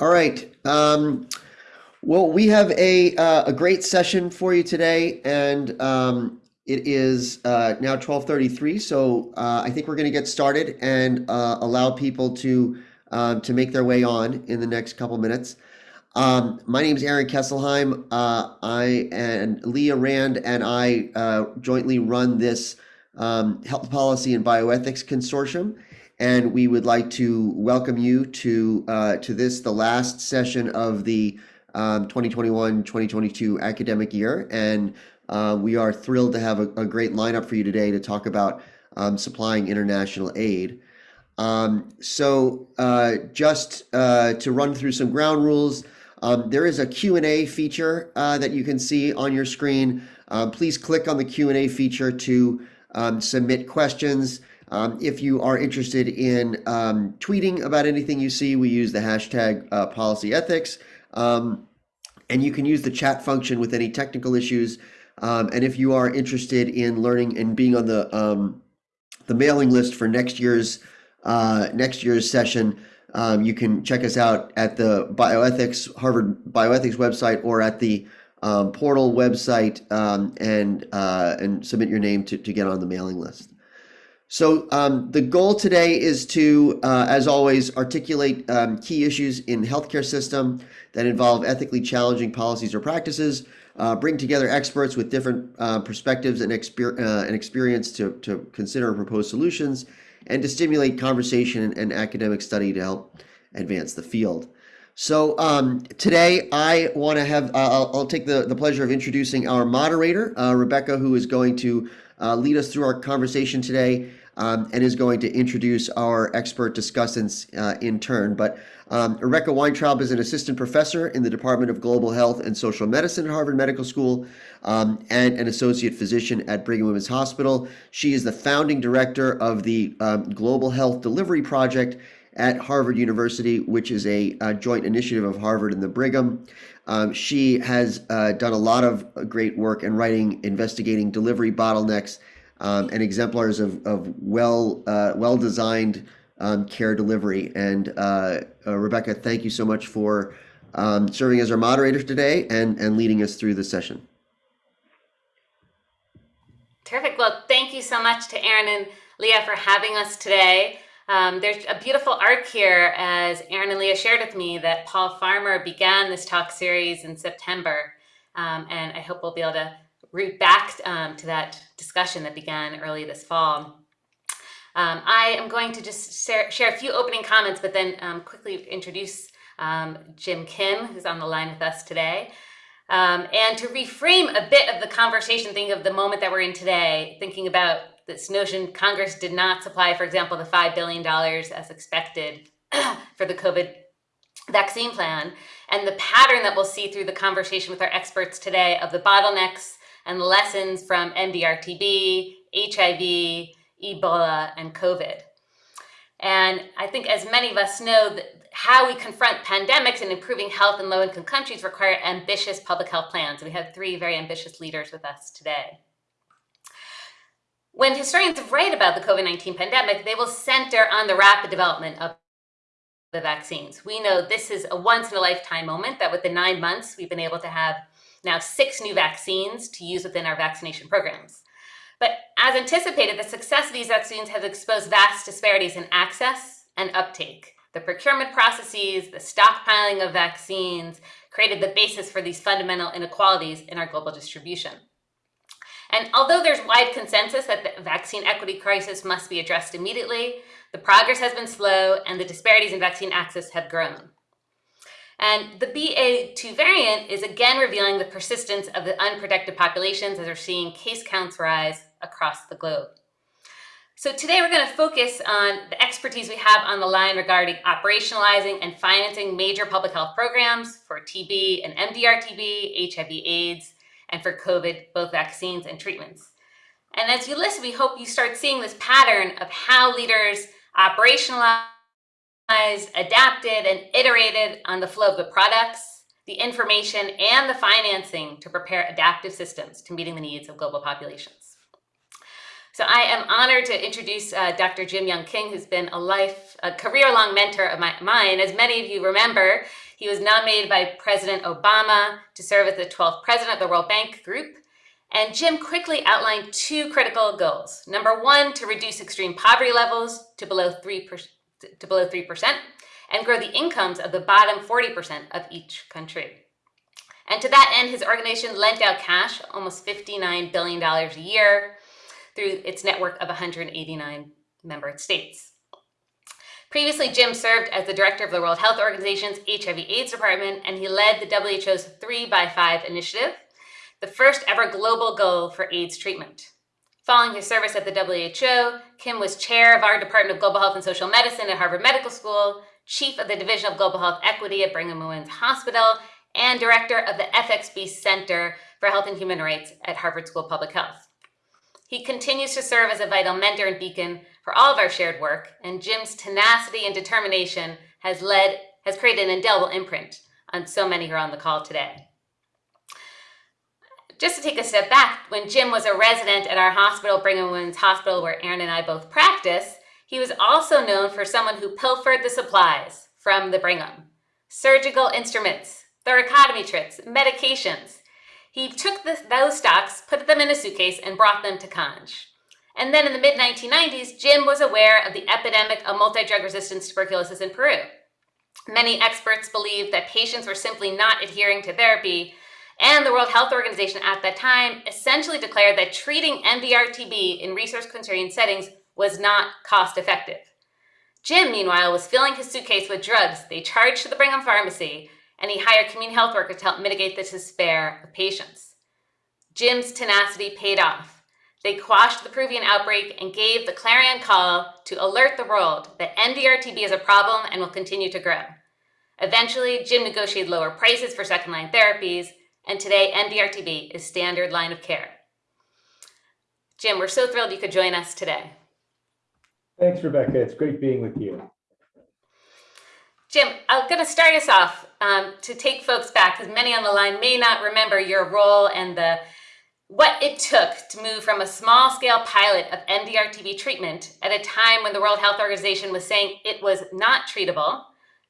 All right. Um, well, we have a uh, a great session for you today, and um, it is uh, now 12:33. So uh, I think we're going to get started and uh, allow people to um, to make their way on in the next couple minutes. Um, my name is Aaron Kesselheim. Uh, I and Leah Rand and I uh, jointly run this um, health policy and bioethics consortium and we would like to welcome you to uh, to this, the last session of the 2021-2022 um, academic year. And uh, we are thrilled to have a, a, great lineup for you today to talk about um, supplying international aid. Um, so uh, just uh, to run through some ground rules, um, there is a Q&A feature uh, that you can see on your screen. Um, please click on the Q&A feature to um, submit questions. Um, if you are interested in um, tweeting about anything you see, we use the hashtag uh, policy ethics. Um, and you can use the chat function with any technical issues. Um, and if you are interested in learning and being on the um, the mailing list for next year's uh, next year's session, um, you can check us out at the bioethics Harvard bioethics website or at the portal website and uh, and submit your name to, to get on the mailing list. So um, the goal today is to, uh, as always, articulate um, key issues in the healthcare system that involve ethically challenging policies or practices, uh, bring together experts with different uh, perspectives and, exper uh, and experience to, to consider and propose solutions, and to stimulate conversation and academic study to help advance the field. So um, today I want to have, uh, I'll, I'll, take the, the pleasure of introducing our moderator, uh, Rebecca, who is going to lead us through our conversation today um, and is going to introduce our expert discussants uh, in turn. But um, Rebecca Weintraub is an assistant professor in the Department of Global Health and Social Medicine at Harvard Medical School um, and an associate physician at Brigham Women's Hospital. She is the founding director of the um, Global Health Delivery Project at Harvard University, which is a, a, joint initiative of Harvard and the Brigham. Um, she has uh, done a lot of great work in writing, investigating delivery bottlenecks um, and exemplars of, of well uh, well designed um, care delivery. And uh, uh, Rebecca, thank you so much for um, serving as our moderator today and, and leading us through the session. Terrific. Well, thank you so much to Aaron and Leah for having us today. Um, there's a beautiful arc here, as Aaron and Leah shared with me, that Paul Farmer began this talk series in September. Um, and I hope we'll be able to root back um, to that discussion that began early this fall. Um, I am going to just share, share, a few opening comments, but then um, quickly introduce um, Jim Kim, who's on the line with us today. Um, and to reframe a bit of the conversation, thinking of the moment that we're in today, thinking about this notion Congress did not supply, for example, the $5 billion as expected for the COVID vaccine plan, and the pattern that we'll see through the conversation with our experts today of the bottlenecks and lessons from MDR-TB, HIV, Ebola, and COVID. And I think as many of us know, that how we confront pandemics and improving health in low-income countries require ambitious public health plans. We have three very ambitious leaders with us today. When historians write about the COVID-19 pandemic, they will center on the rapid development of the vaccines. We know this is a once in a lifetime moment that with the nine months, we've been able to have now six new vaccines to use within our vaccination programs. But as anticipated, the success of these vaccines has exposed vast disparities in access and uptake. The procurement processes, the stockpiling of vaccines created the basis for these fundamental inequalities in our global distribution. And although there's wide consensus that the vaccine equity crisis must be addressed immediately, the progress has been slow and the disparities in vaccine access have grown. And the BA2 variant is again revealing the persistence of the unprotected populations as we're seeing case counts rise across the globe. So today we're going to focus on the expertise we have on the line regarding operationalizing and financing major public health programs for TB and MDR-TB, HIV AIDS, and for COVID, both vaccines and treatments. And as you listen, we hope you start seeing this pattern of how leaders operationalize adapted, and iterated on the flow of the products, the information, and the financing to prepare adaptive systems to meeting the needs of global populations. So I am honored to introduce uh, Dr. Jim Yong Kim, who's been a life, a career-long mentor of my, mine. As many of you remember, He was nominated by President Obama to serve as the 12th president of the World Bank Group. And Jim quickly outlined two critical goals. Number one, to reduce extreme poverty levels to below 3%, to below 3% and grow the incomes of the bottom 40% of each country. And to that end, his organization lent out cash, almost $59 billion a year, through its network of 189 member states. Previously, Jim served as the director of the World Health Organization's HIV AIDS department, and he led the WHO's 3 by 5 initiative, the first ever global goal for AIDS treatment. Following his service at the WHO, Kim was chair of our Department of Global Health and Social Medicine at Harvard Medical School, chief of the Division of Global Health Equity at Brigham and Women's Hospital, and director of the FXB Center for Health and Human Rights at Harvard School of Public Health. He continues to serve as a vital mentor and beacon for all of our shared work, and Jim's tenacity and determination has led has created an indelible imprint on so many who are on the call today. Just to take a step back, when Jim was a resident at our hospital, Brigham Women's Hospital, where Aaron and I both practice, he was also known for someone who pilfered the supplies from the Brigham. Surgical instruments, thoracotomy tricks, medications, he took the, those stocks, put them in a suitcase, and brought them to Cange. And then in the mid 1990s, Jim was aware of the epidemic of multi drug resistant tuberculosis in Peru. Many experts believed that patients were simply not adhering to therapy, and the World Health Organization at that time essentially declared that treating MDR-TB in resource-constrained settings was not cost effective. Jim, meanwhile, was filling his suitcase with drugs they charged to the Brigham Pharmacy and he hired community health workers to help mitigate the despair of patients. Jim's tenacity paid off. They quashed the Peruvian outbreak and gave the clarion call to alert the world that MDR-TB is a problem and will continue to grow. Eventually, Jim negotiated lower prices for second-line therapies, and today MDR-TB is standard line of care. Jim, we're so thrilled you could join us today. Thanks, Rebecca. It's great being with you. Jim, I'm going to start us off um, to take folks back because many on the line may not remember your role and the what it took to move from a small scale pilot of MDR-TB treatment at a time when the World Health Organization was saying it was not treatable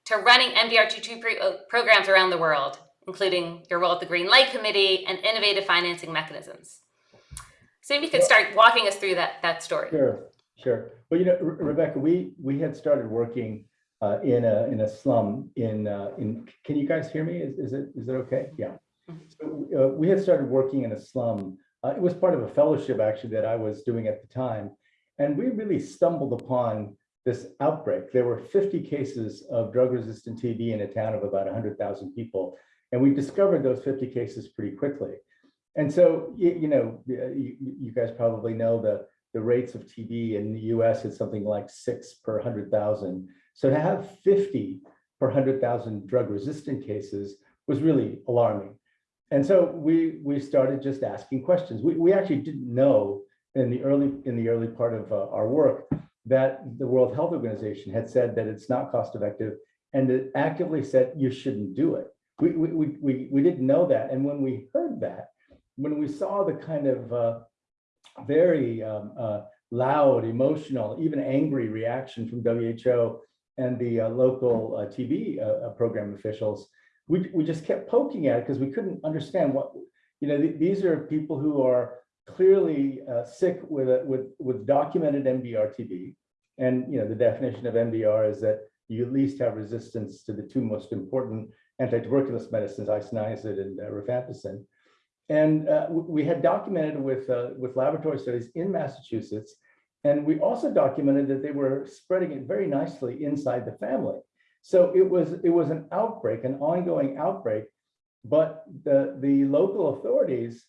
to running MDR-TB uh, programs around the world, including your role at the Green Light Committee and innovative financing mechanisms. So maybe you could start walking us through that, that story. Sure, sure. Well, you know, Rebecca, we, we had started working uh, in a in a slum in uh, in. Can you guys hear me? Is is it is it okay? Yeah. So uh, we had started working in a slum. Uh, it was part of a fellowship actually that I was doing at the time, and we really stumbled upon this outbreak. There were 50 cases of drug-resistant TB in a town of about 100,000 people, and we discovered those 50 cases pretty quickly. And so, you, you know, you, you guys probably know the the rates of TB in the US is something like six per 100,000. So to have 50 per 100,000 drug resistant cases was really alarming. And so we we started just asking questions. We, we actually didn't know in the early in the early part of uh, our work that the World Health Organization had said that it's not cost effective and it actively said you shouldn't do it. We, we, we, we didn't know that. And when we heard that, when we saw the kind of uh, very um, uh, loud, emotional, even angry reaction from WHO and the uh, local uh, TB uh, uh, program officials, we, we just kept poking at it because we couldn't understand what, you know, th these are people who are clearly sick with, a, with, with documented MDR-TB. And, you know, the definition of MDR is that you at least have resistance to the two most important anti-tuberculous medicines, isoniazid and uh, rifampicin. And uh, we had documented with, uh, with laboratory studies in Massachusetts and we also documented that they were spreading it very nicely inside the family. So it was it was an outbreak, an ongoing outbreak, but the the local authorities,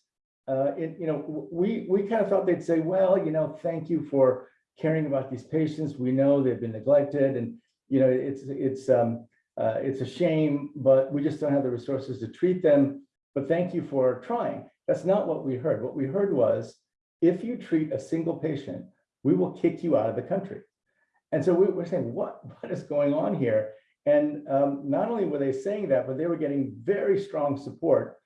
uh, it, you know, we we kind of thought they'd say, well, you know, thank you for caring about these patients. We know they've been neglected, and you know, it's it's um, uh, it's a shame, but we just don't have the resources to treat them. But thank you for trying. That's not what we heard. What we heard was, if you treat a single patient we will kick you out of the country. And so we were saying, what, what is going on here? And um, not only were they saying that, but they were getting very strong support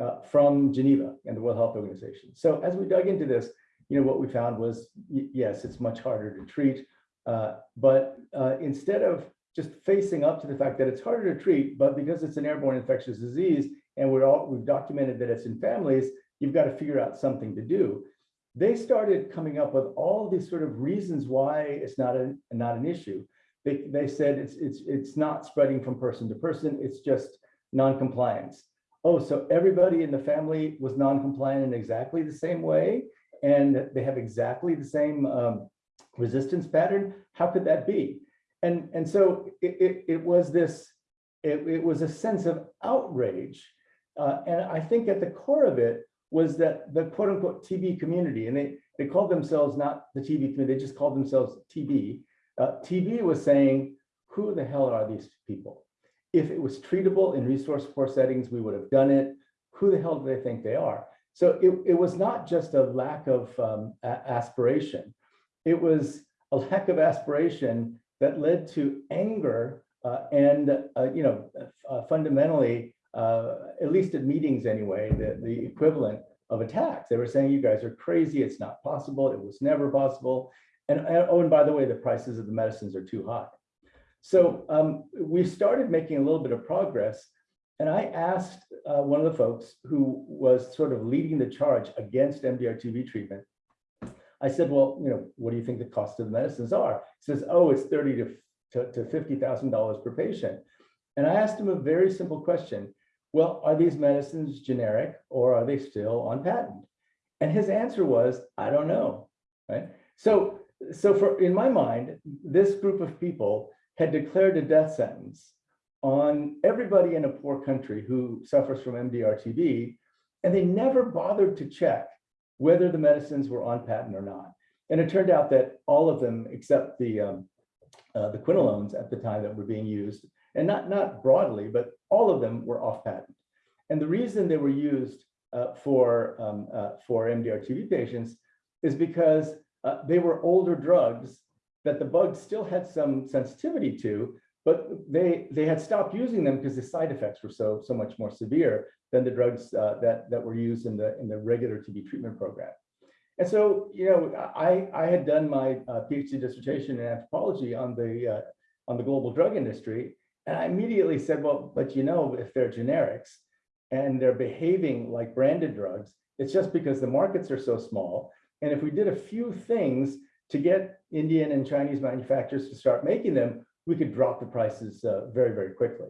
uh, from Geneva and the World Health Organization. So as we dug into this, you know, what we found was, yes, it's much harder to treat, uh, but uh, instead of just facing up to the fact that it's harder to treat, but because it's an airborne infectious disease and we're all, we've documented that it's in families, you've got to figure out something to do. They started coming up with all these sort of reasons why it's not a, not an issue. They, they said it's, it's, it's not spreading from person to person, it's just non-compliance. Oh, so everybody in the family was non-compliant in exactly the same way, and they have exactly the same um, resistance pattern? How could that be? And, and so it, it, it was this, it, it was a sense of outrage. Uh, and I think at the core of it was that the quote unquote TB community, and they, they called themselves not the TB community, they just called themselves TB. Uh, TB was saying, who the hell are these people? If it was treatable in resource poor settings, we would have done it. Who the hell do they think they are? So it, it was not just a lack of um, aspiration. It was a lack of aspiration that led to anger uh, and, uh, you know, uh, fundamentally, uh, at least at meetings anyway, the, the equivalent of attacks. They were saying, you guys are crazy. It's not possible. It was never possible. And, and oh, and by the way, the prices of the medicines are too high. So um, we started making a little bit of progress. And I asked uh, one of the folks who was sort of leading the charge against MDR-TB treatment. I said, well, you know, what do you think the cost of the medicines are? He says, oh, it's thirty to, to, to $50,000 per patient. And I asked him a very simple question. Well, are these medicines generic or are they still on patent? And his answer was, I don't know, right? So, so for in my mind, this group of people had declared a death sentence on everybody in a poor country who suffers from MDR-TB, and they never bothered to check whether the medicines were on patent or not. And it turned out that all of them, except the um, uh, the quinolones at the time that were being used, and not not broadly, but all of them were off patent. And the reason they were used uh, for um, uh, for MDR-TB patients is because uh, they were older drugs that the bugs still had some sensitivity to, but they they had stopped using them because the side effects were so so much more severe than the drugs uh, that that were used in the in the regular TB treatment program. And so, you know, I I had done my uh, PhD dissertation in anthropology on the uh, on the global drug industry, and I immediately said, well, but you know, if they're generics and they're behaving like branded drugs, it's just because the markets are so small. And if we did a few things to get Indian and Chinese manufacturers to start making them, we could drop the prices uh, very, very quickly.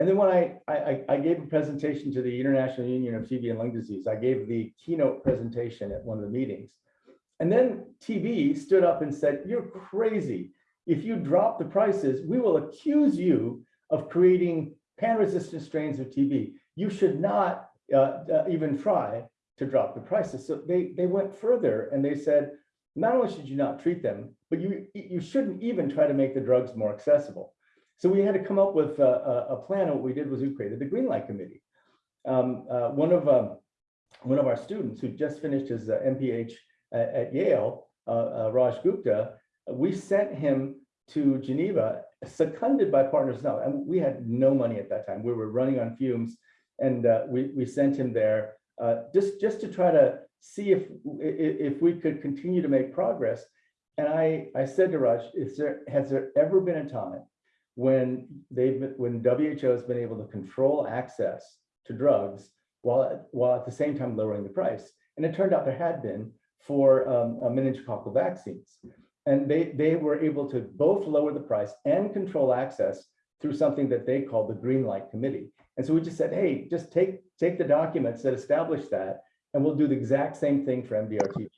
And then when I, I, I, gave a presentation to the International Union of TB and Lung Disease, I gave the keynote presentation at one of the meetings. And then TB stood up and said, you're crazy. If you drop the prices, we will accuse you of creating pan-resistant strains of TB. You should not uh, uh, even try to drop the prices. So they, they went further and they said, not only should you not treat them, but you, you shouldn't even try to make the drugs more accessible. So we had to come up with a, a plan. And what we did was we created the Green Light Committee. Um, uh, one of um, one of our students who just finished his uh, MPH at, at Yale, uh, uh, Raj Gupta, we sent him to Geneva, seconded by Partners Now, and we had no money at that time. We were running on fumes, and uh, we we sent him there uh, just just to try to see if if we could continue to make progress. And I I said to Raj, is there has there ever been a time when they've been, when WHO has been able to control access to drugs while while at the same time lowering the price? And it turned out there had been for um, uh, meningococcal vaccines. And they, they were able to both lower the price and control access through something that they called the Green Light Committee. And so we just said, hey, just take, take the documents that establish that and we'll do the exact same thing for MDR-TB.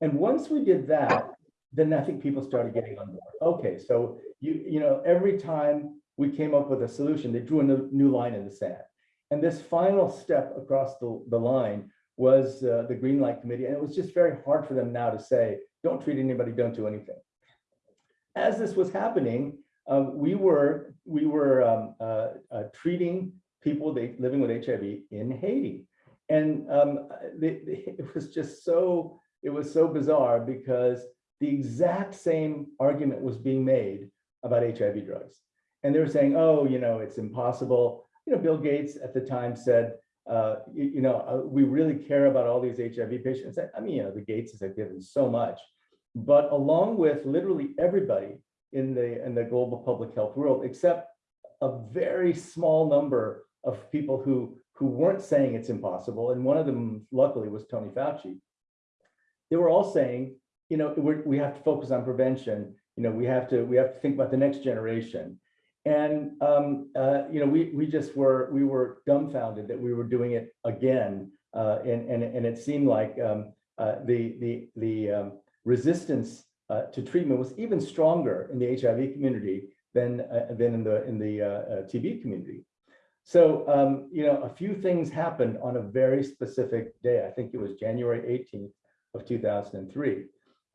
And once we did that, then I think people started getting on board. Okay, so you, you know, every time we came up with a solution, they drew a new, line in the sand. And this final step across the, the line was uh, the Green Light Committee. And it was just very hard for them now to say, don't treat anybody, don't do anything. As this was happening, um, we were, we were um, uh, uh, treating people they, living with HIV in Haiti. And um, they, they, it was just so, it was so bizarre because the exact same argument was being made about HIV drugs. And they were saying, oh, you know, it's impossible. You know, Bill Gates at the time said, uh, you, you, know, uh, we really care about all these HIV patients. I mean, you know, the Gateses have given so much, but along with literally everybody in the, in the global public health world, except a very small number of people who, who weren't saying it's impossible. And one of them luckily was Tony Fauci. They were all saying, you know, we have to focus on prevention. You know, we have to, we have to think about the next generation. And, um, uh, you know, we, we just were, we were dumbfounded that we were doing it again. Uh, and, and, and it seemed like um, uh, the, the, the um, resistance uh, to treatment was even stronger in the HIV community than, uh, than in the, in the uh, TB community. So, um, you know, a few things happened on a very specific day. I think it was January 18th of 2003.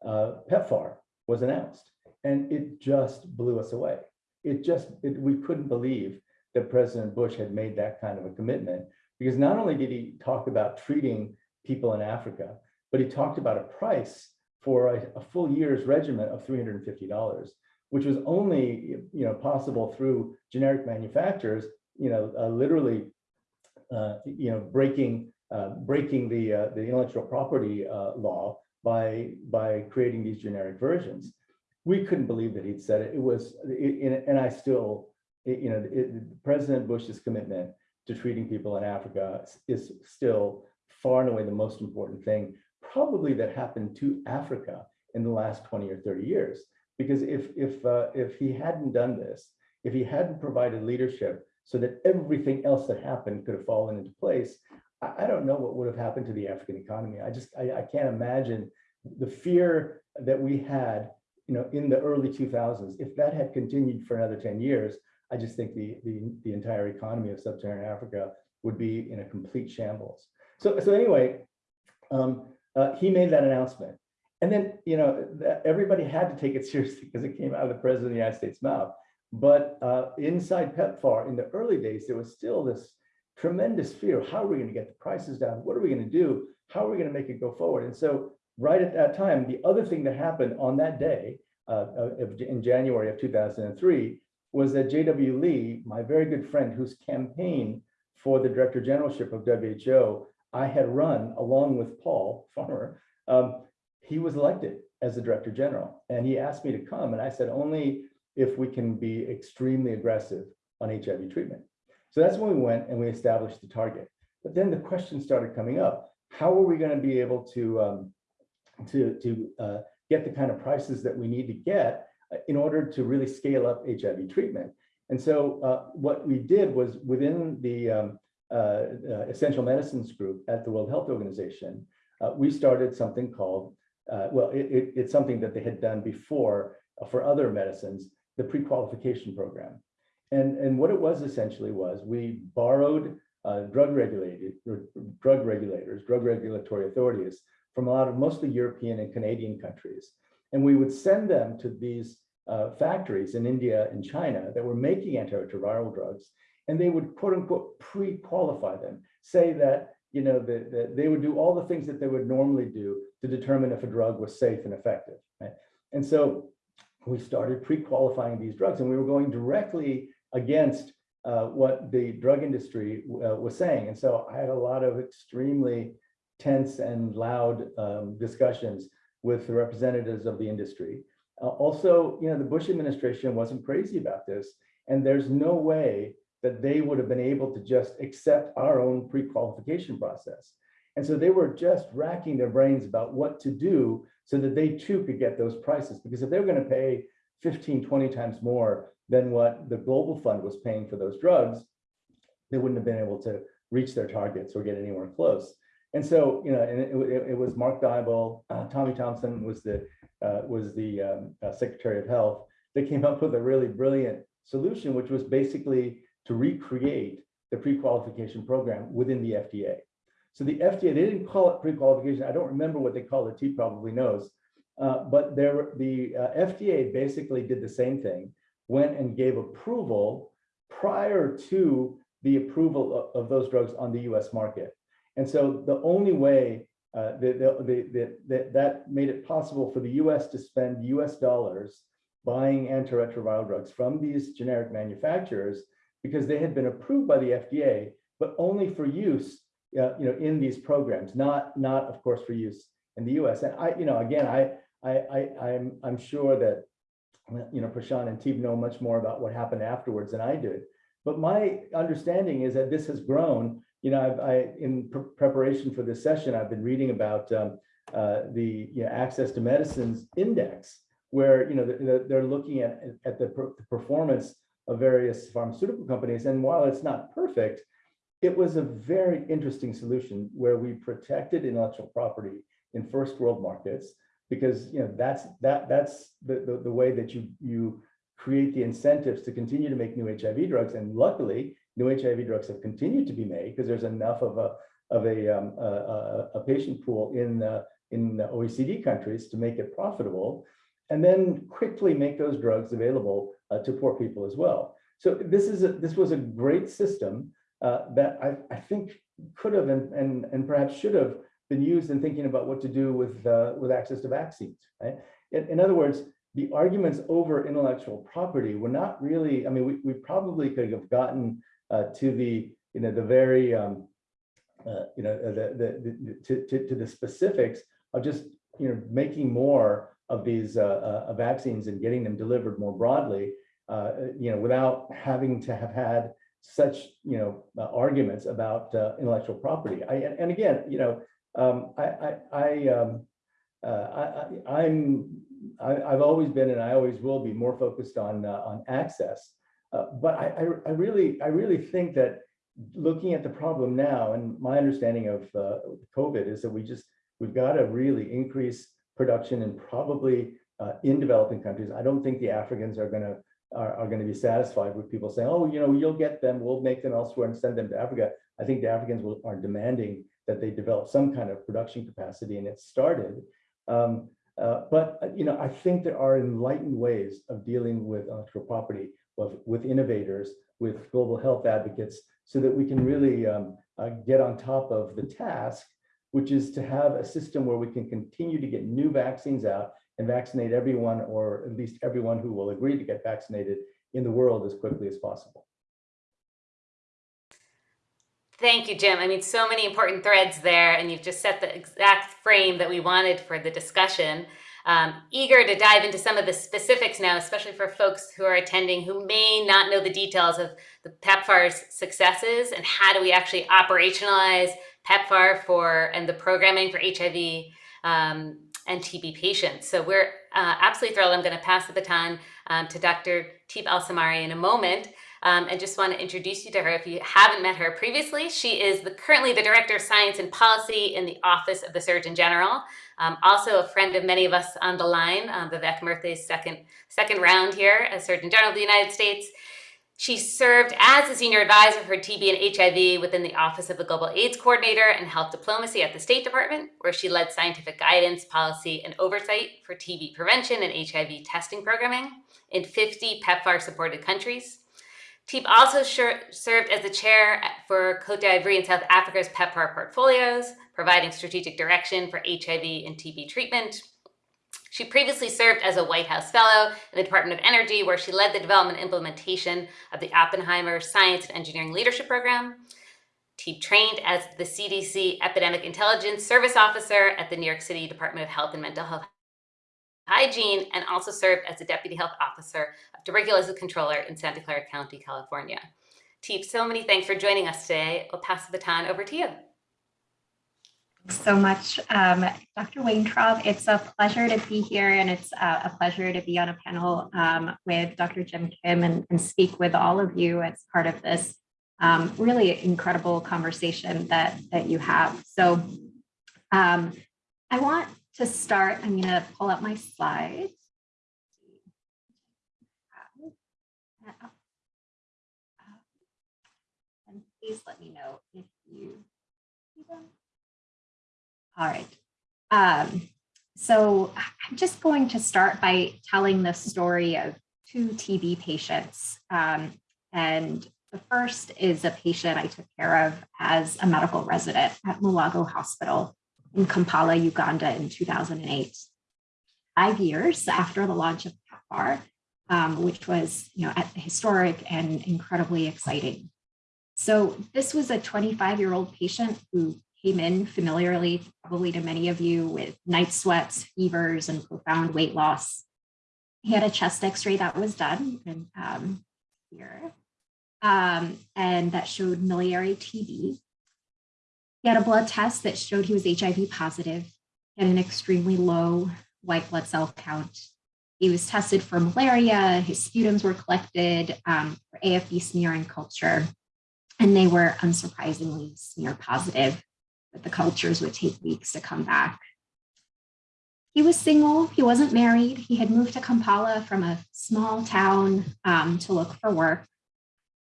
Uh, PEPFAR was announced and it just blew us away. It just, it, we couldn't believe that President Bush had made that kind of a commitment because not only did he talk about treating people in Africa, but he talked about a price for a, a full year's regimen of $350, which was only, you know, possible through generic manufacturers, you know, uh, literally, uh, you know, breaking, uh, breaking the, uh, the intellectual property uh, law by, by creating these generic versions. We couldn't believe that he'd said it. It was, it, and I still, it, you know, it, President Bush's commitment to treating people in Africa is still far and away the most important thing, probably that happened to Africa in the last 20 or 30 years. Because if, if, uh, if he hadn't done this, if he hadn't provided leadership so that everything else that happened could have fallen into place, I, I don't know what would have happened to the African economy. I just, I, I can't imagine the fear that we had you know, in the early 2000s, if that had continued for another 10 years, I just think the, the, the entire economy of sub-Saharan Africa would be in a complete shambles. So, so anyway, um, uh, he made that announcement. And then, you know, everybody had to take it seriously because it came out of the president of the United States mouth. But uh, inside PEPFAR, in the early days, there was still this tremendous fear. How are we going to get the prices down? What are we going to do? How are we going to make it go forward? And so right at that time, the other thing that happened on that day uh, in January of 2003 was that J.W. Lee, my very good friend whose campaign for the director generalship of WHO I had run along with Paul Farmer, um, he was elected as the director general. And he asked me to come and I said, only if we can be extremely aggressive on HIV treatment. So that's when we went and we established the target. But then the question started coming up. How are we going to be able to um, to, to uh, get the kind of prices that we need to get uh, in order to really scale up HIV treatment. And so uh, what we did was within the um, uh, uh essential medicines group at the World Health Organization, uh, we started something called, well, it, it, it's something that they had done before for other medicines, the pre-qualification program. And, and what it was essentially was we borrowed drug regulated drug regulators, drug regulatory authorities from a lot of mostly European and Canadian countries. And we would send them to these uh, factories in India and China that were making antiretroviral drugs, and they would quote unquote pre-qualify them, say that you know that the, they would do all the things that they would normally do to determine if a drug was safe and effective. Right? And so we started pre-qualifying these drugs, and we were going directly against uh, what the drug industry uh, was saying. And so I had a lot of extremely tense and loud um, discussions with the representatives of the industry. Uh, also, you know, the Bush administration wasn't crazy about this, and there's no way that they would have been able to just accept our own pre-qualification process. And so they were just racking their brains about what to do so that they too could get those prices. Because if they were going to pay 15, 20 times more than what the Global Fund was paying for those drugs, they wouldn't have been able to reach their targets or get anywhere close. And so, you know, and it, it, it was Mark Dybul, uh, Tommy Thompson was the uh, was the um, uh, Secretary of Health. They came up with a really brilliant solution, which was basically to recreate the pre-qualification program within the FDA. So the FDA, they didn't call it pre-qualification. I don't remember what they called it. T probably knows. Uh, but there, the uh, FDA basically did the same thing, went and gave approval prior to the approval of, of those drugs on the US market. And so the only way uh, that, that, that, that made it possible for the US to spend US dollars buying antiretroviral drugs from these generic manufacturers because they had been approved by the FDA, but only for use uh, you know, in these programs, not, not of course for use in the US. And I, you know, again, I, I, I, I'm, I'm sure that you know, Prashant and Teeb know much more about what happened afterwards than I did. But my understanding is that this has grown. You know, I've, I, in pre- preparation for this session, I've been reading about um, uh, the you know, Access to Medicines Index, where, you know, they're, they're looking at, at the per- performance of various pharmaceutical companies. And while it's not perfect, it was a very interesting solution where we protected intellectual property in first world markets because you know that's that that's the, the, the way that you you create the incentives to continue to make new HIV drugs. And luckily, new HIV drugs have continued to be made because there's enough of a of a, um, a, a, patient pool in in OECD countries to make it profitable, and then quickly make those drugs available uh, to poor people as well. So this is a, this was a great system uh, that I, I think could have and, and, and perhaps should have been used in thinking about what to do with, uh, with access to vaccines, right? In, in, other words, the arguments over intellectual property were not really, I mean, we, we probably could have gotten uh, to the, you know, the very, um, uh, you know, the, the, the to, to, to, the specifics of just, you know, making more of these uh, uh, vaccines and getting them delivered more broadly, you know, without having to have had such you know uh, arguments about uh, intellectual property. I, and again, you know, um, I I, I, um, uh, I am I, have always been and I always will be more focused on uh, on access. Uh, but I, I, I really I really think that looking at the problem now and my understanding of uh, COVID is that we just we've got to really increase production and probably in developing countries. I don't think the Africans are going to are, are going to be satisfied with people saying, oh, you know, you'll get them, we'll make them elsewhere and send them to Africa. I think the Africans will, are demanding that they develop some kind of production capacity and it started. Um, uh, but, uh, you know, I think there are enlightened ways of dealing with intellectual property, with, with innovators, with global health advocates, so that we can really um, uh, get on top of the task, which is to have a system where we can continue to get new vaccines out and vaccinate everyone, or at least everyone who will agree to get vaccinated in the world as quickly as possible. Thank you, Jim. I mean, so many important threads there, and you've just set the exact frame that we wanted for the discussion. Um, eager to dive into some of the specifics now, especially for folks who are attending who may not know the details of the PEPFAR's successes and how do we actually operationalize PEPFAR for and the programming for HIV um, and TB patients. So we're uh, absolutely thrilled. I'm going to pass the baton um, to Dr. Teeb Al-Samarrai in a moment. Um, and just want to introduce you to her if you haven't met her previously. She is the, currently the Director of Science and Policy in the Office of the Surgeon General. Um, also a friend of many of us on the line, um, Vivek Murthy's second, second round here as Surgeon General of the United States. She served as a senior advisor for TB and HIV within the Office of the Global AIDS Coordinator and Health Diplomacy at the State Department, where she led scientific guidance, policy, and oversight for TB prevention and HIV testing programming in 50 PEPFAR-supported countries. Teeb also served as the chair for Cote d'Ivoire and South Africa's PEPFAR portfolios, providing strategic direction for HIV and TB treatment, she previously served as a White House Fellow in the Department of Energy, where she led the development and implementation of the Oppenheimer Science and Engineering Leadership Program. She trained as the CDC Epidemic Intelligence Service Officer at the New York City Department of Health and Mental Health Hygiene, and also served as the Deputy Health Officer of Tuberculosis Controller in Santa Clara County, California. Teeb, so many thanks for joining us today. I'll pass the baton over to you. So much, um, Dr. Weintraub. It's a pleasure to be here and it's uh, a pleasure to be on a panel um, with Dr. Jim Kim and, and, speak with all of you as part of this um, really incredible conversation that, that you have. So um, I want to start, I'm gonna pull up my slides. And please let me know if All right. Um, so I'm just going to start by telling the story of two TB patients. Um, and the first is a patient I took care of as a medical resident at Mulago Hospital in Kampala, Uganda in 2008. Five years after the launch of PEPFAR, um, which was you know, historic and incredibly exciting. So this was a 25 year old patient who came in familiarly, probably to many of you, with night sweats, fevers, and profound weight loss. He had a chest x-ray that was done and um, here, um, and that showed miliary TB. He had a blood test that showed he was HIV positive, had an extremely low white blood cell count. He was tested for malaria, his sputums were collected um, for AFB smear and culture, and they were unsurprisingly smear positive, but the cultures would take weeks to come back. He was single, he wasn't married. He had moved to Kampala from a small town um, to look for work.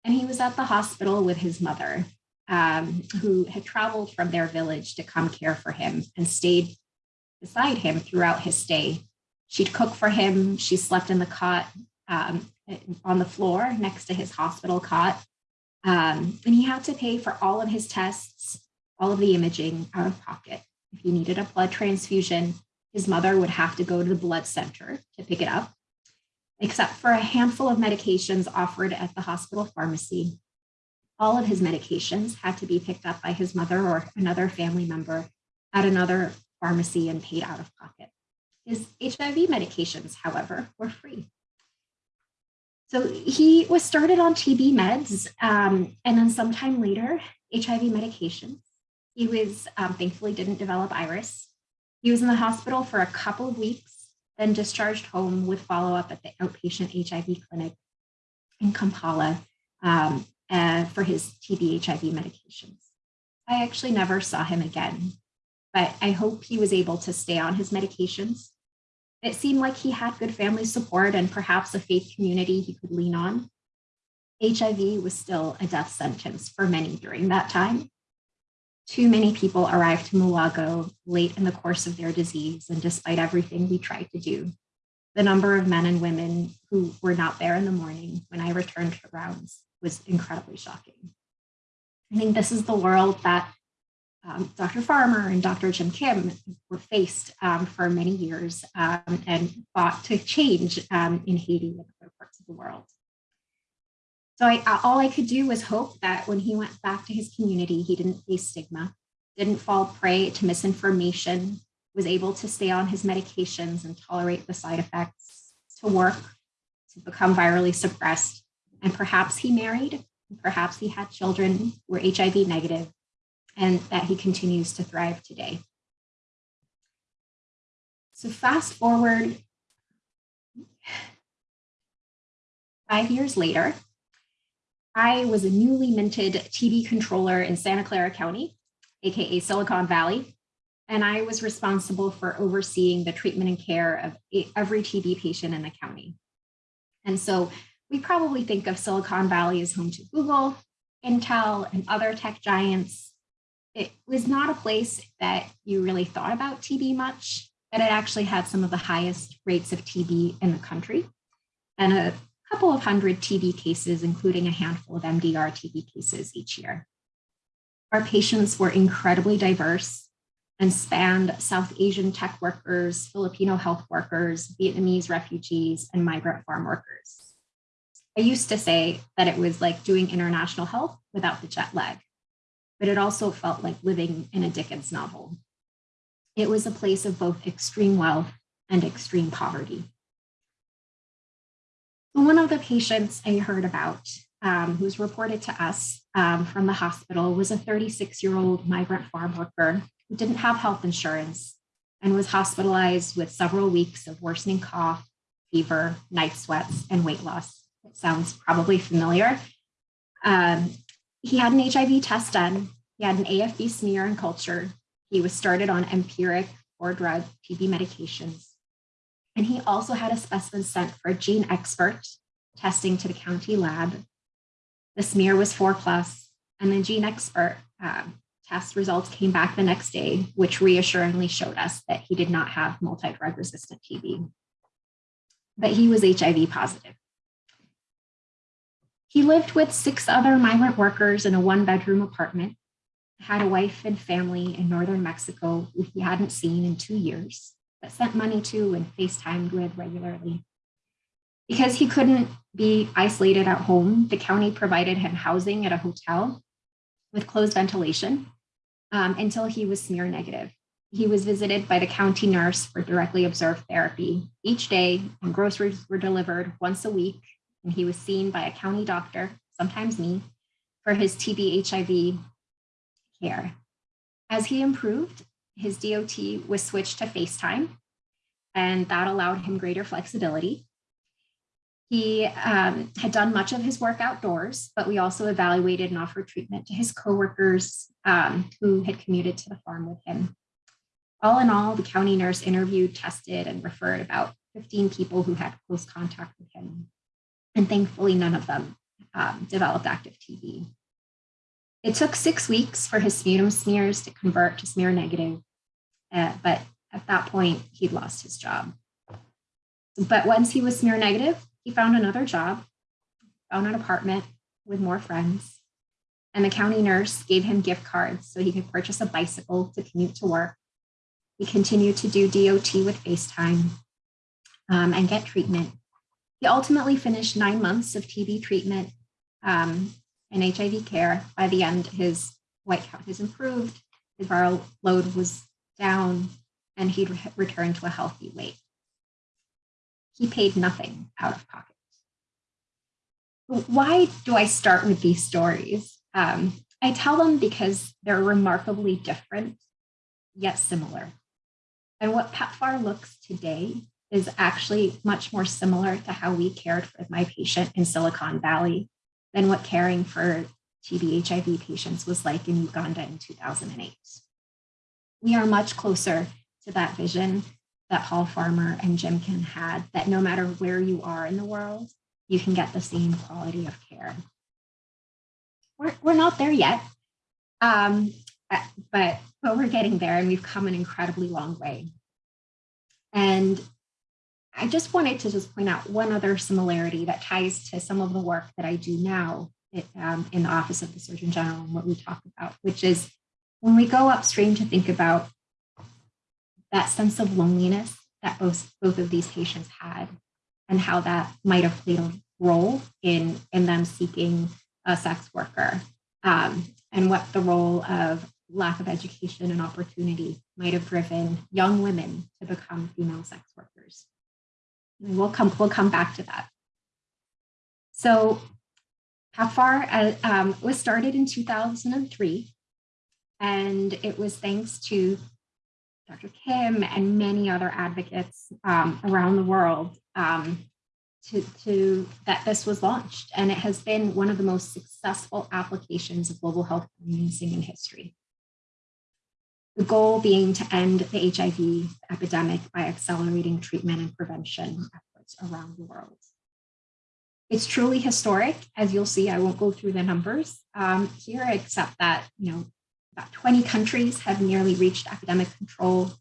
And he was at the hospital with his mother, um, who had traveled from their village to come care for him and stayed beside him throughout his stay. She'd cook for him, she slept in the cot um, on the floor next to his hospital cot. Um, and he had to pay for all of his tests, all of the imaging out of pocket. If he needed a blood transfusion, his mother would have to go to the blood center to pick it up, except for a handful of medications offered at the hospital pharmacy. All of his medications had to be picked up by his mother or another family member at another pharmacy and paid out of pocket. His HIV medications, however, were free. So he was started on TB meds um, and then sometime later, HIV medications. He was um, thankfully didn't develop IRIS. He was in the hospital for a couple of weeks, then discharged home with follow-up at the outpatient HIV clinic in Kampala um, uh, for his TB HIV medications. I actually never saw him again, but I hope he was able to stay on his medications. It seemed like he had good family support and perhaps a faith community he could lean on. HIV was still a death sentence for many during that time. Too many people arrived to Mulago late in the course of their disease, and despite everything we tried to do, the number of men and women who were not there in the morning when I returned to rounds was incredibly shocking. I think this is the world that um, Dr. Farmer and Dr. Jim Kim were faced um, for many years um, and fought to change um, in Haiti and other parts of the world. So I, all I could do was hope that when he went back to his community, he didn't face stigma, didn't fall prey to misinformation, was able to stay on his medications and tolerate the side effects, to work, to become virally suppressed, and perhaps he married, perhaps he had children who were HIV negative, and that he continues to thrive today. So fast forward five years later, I was a newly minted TB controller in Santa Clara County, AKA Silicon Valley, and I was responsible for overseeing the treatment and care of every TB patient in the county. And so we probably think of Silicon Valley as home to Google, Intel, and other tech giants. It was not a place that you really thought about TB much, but it actually had some of the highest rates of TB in the country and a couple of hundred TB cases, including a handful of MDR TB cases each year. Our patients were incredibly diverse and spanned South Asian tech workers, Filipino health workers, Vietnamese refugees, and migrant farm workers. I used to say that it was like doing international health without the jet lag, but it also felt like living in a Dickens novel. It was a place of both extreme wealth and extreme poverty. One of the patients I heard about um, who was reported to us um, from the hospital was a 36 year old migrant farm worker who didn't have health insurance and was hospitalized with several weeks of worsening cough, fever, night sweats, and weight loss. It sounds probably familiar. Um, he had an HIV test done. He had an AFB smear and culture. He was started on empiric or drug TB medications. And he also had a specimen sent for a GeneXpert testing to the county lab. The smear was four plus, and the GeneXpert um, test results came back the next day, which reassuringly showed us that he did not have multi-drug resistant TB, but he was HIV positive. He lived with six other migrant workers in a one bedroom apartment, had a wife and family in Northern Mexico who he hadn't seen in two years but sent money to and FaceTimed with regularly. Because he couldn't be isolated at home, the county provided him housing at a hotel with closed ventilation um, until he was smear negative. he was visited by the county nurse for directly observed therapy each day, and groceries were delivered once a week. And he was seen by a county doctor, sometimes me, for his TB HIV care. As he improved, his DOT was switched to FaceTime, and that allowed him greater flexibility. He um, had done much of his work outdoors, but we also evaluated and offered treatment to his coworkers um, who had commuted to the farm with him. All in all, the county nurse interviewed, tested, and referred about 15 people who had close contact with him. And thankfully, none of them um, developed active TB. It took six weeks for his sputum smears to convert to smear negative, uh, but at that point, he'd lost his job. But once he was smear negative, he found another job, found an apartment with more friends, and the county nurse gave him gift cards so he could purchase a bicycle to commute to work. He continued to do DOT with FaceTime um, and get treatment. He ultimately finished nine months of TB treatment um, and HIV care. By the end, his white count has improved, his viral load was down, and he'd re returned to a healthy weight. He paid nothing out of pocket. Why do I start with these stories? Um, I tell them because they're remarkably different, yet similar. And what PEPFAR looks today is actually much more similar to how we cared for my patient in Silicon Valley than what caring for TB HIV patients was like in Uganda in 2008. We are much closer to that vision that Paul Farmer and Jim Jimkin had, that no matter where you are in the world, you can get the same quality of care. We're, we're not there yet, um, but, but we're getting there and we've come an incredibly long way. And I just wanted to just point out one other similarity that ties to some of the work that I do now um, in the Office of the Surgeon General and what we talk about, which is when we go upstream to think about that sense of loneliness that both, both of these patients had and how that might have played a role in, in them seeking a sex worker um, and what the role of lack of education and opportunity might have driven young women to become female sex workers. And we'll come, we'll come back to that. So PEPFAR uh, um, was started in 2003, and it was thanks to Dr. Kim and many other advocates um, around the world um, to, to, that this was launched. And it has been one of the most successful applications of global health financing in history. The goal being to end the HIV epidemic by accelerating treatment and prevention efforts around the world. It's truly historic, as you'll see, I won't go through the numbers um, here, except that, you know, about 20 countries have nearly reached epidemic control.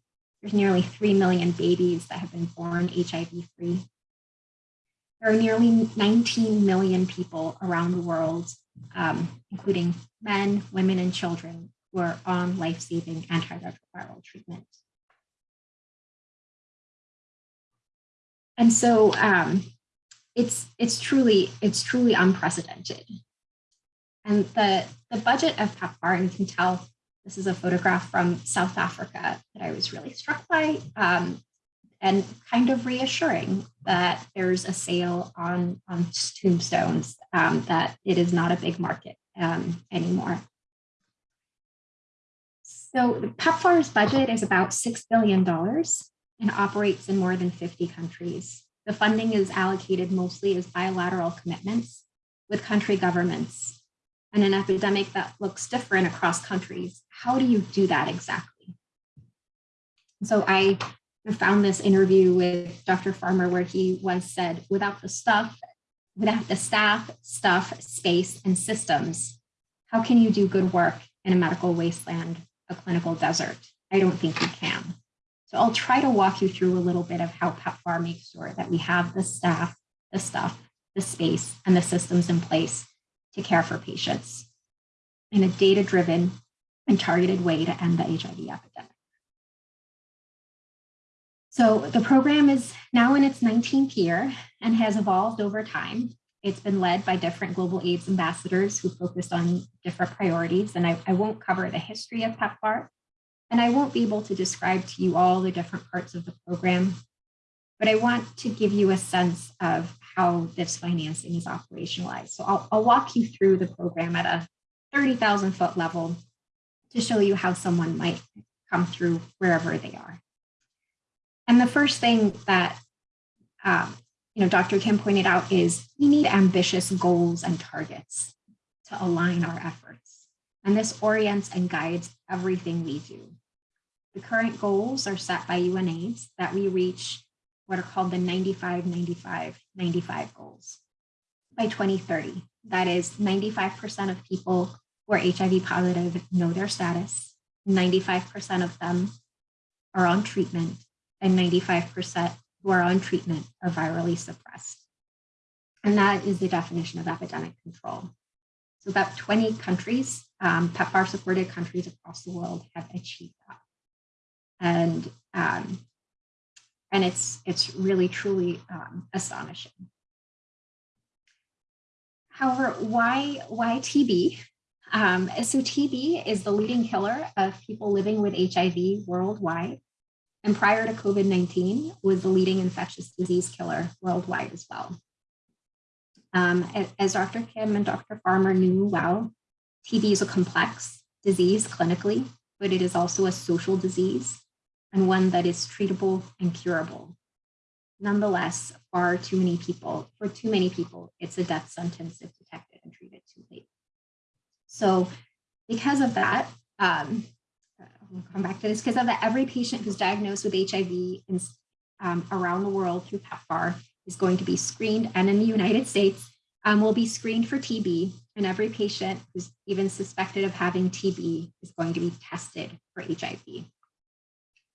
There's nearly 3 million babies that have been born HIV free. There are nearly 19 million people around the world, um, including men, women, and children who are on life-saving antiretroviral treatment. And so um, it's, it's, truly, it's truly unprecedented. And the, the budget of PEPFAR, and you can tell this is a photograph from South Africa that I was really struck by um, and kind of reassuring that there's a sale on, on tombstones, um, that it is not a big market um, anymore. So PEPFAR's budget is about $6 billion and operates in more than 50 countries. The funding is allocated mostly as bilateral commitments with country governments and an epidemic that looks different across countries. How do you do that exactly? So I found this interview with Dr. Farmer where he once said, without the stuff, without the staff, stuff, space, and systems, how can you do good work in a medical wasteland, a clinical desert? I don't think you can. So I'll try to walk you through a little bit of how PEPFAR makes sure that we have the staff, the stuff, the space, and the systems in place to care for patients in a data-driven and targeted way to end the HIV epidemic. So the program is now in its 19th year and has evolved over time. It's been led by different global AIDS ambassadors who focused on different priorities. And I, I won't cover the history of PEPFAR, And I won't be able to describe to you all the different parts of the program, but I want to give you a sense of how this financing is operationalized. So I'll, I'll walk you through the program at a 30,000 foot level to show you how someone might come through wherever they are. And the first thing that um, you know, Dr. Kim pointed out is we need ambitious goals and targets to align our efforts. And this orients and guides everything we do. The current goals are set by UNAIDS that we reach what are called the 95, 95, 95 goals by 2030. That is 95% of people who are HIV positive know their status, 95% of them are on treatment, and 95% who are on treatment are virally suppressed. And that is the definition of epidemic control. So about 20 countries, um, PEPFAR supported countries across the world have achieved that. And, um, and it's, it's really, truly um, astonishing. However, why, why TB? Um, so TB is the leading killer of people living with HIV worldwide. And prior to COVID-19 was the leading infectious disease killer worldwide as well. Um, as Dr. Kim and Dr. Farmer knew well, TB is a complex disease clinically, but it is also a social disease and one that is treatable and curable. Nonetheless, far too many people, for too many people, it's a death sentence if detected and treated too late. So because of that, um, we'll come back to this, because of that, every patient who's diagnosed with HIV in, um, around the world through PEPFAR is going to be screened, and in the United States, um, will be screened for TB, and every patient who's even suspected of having TB is going to be tested for HIV.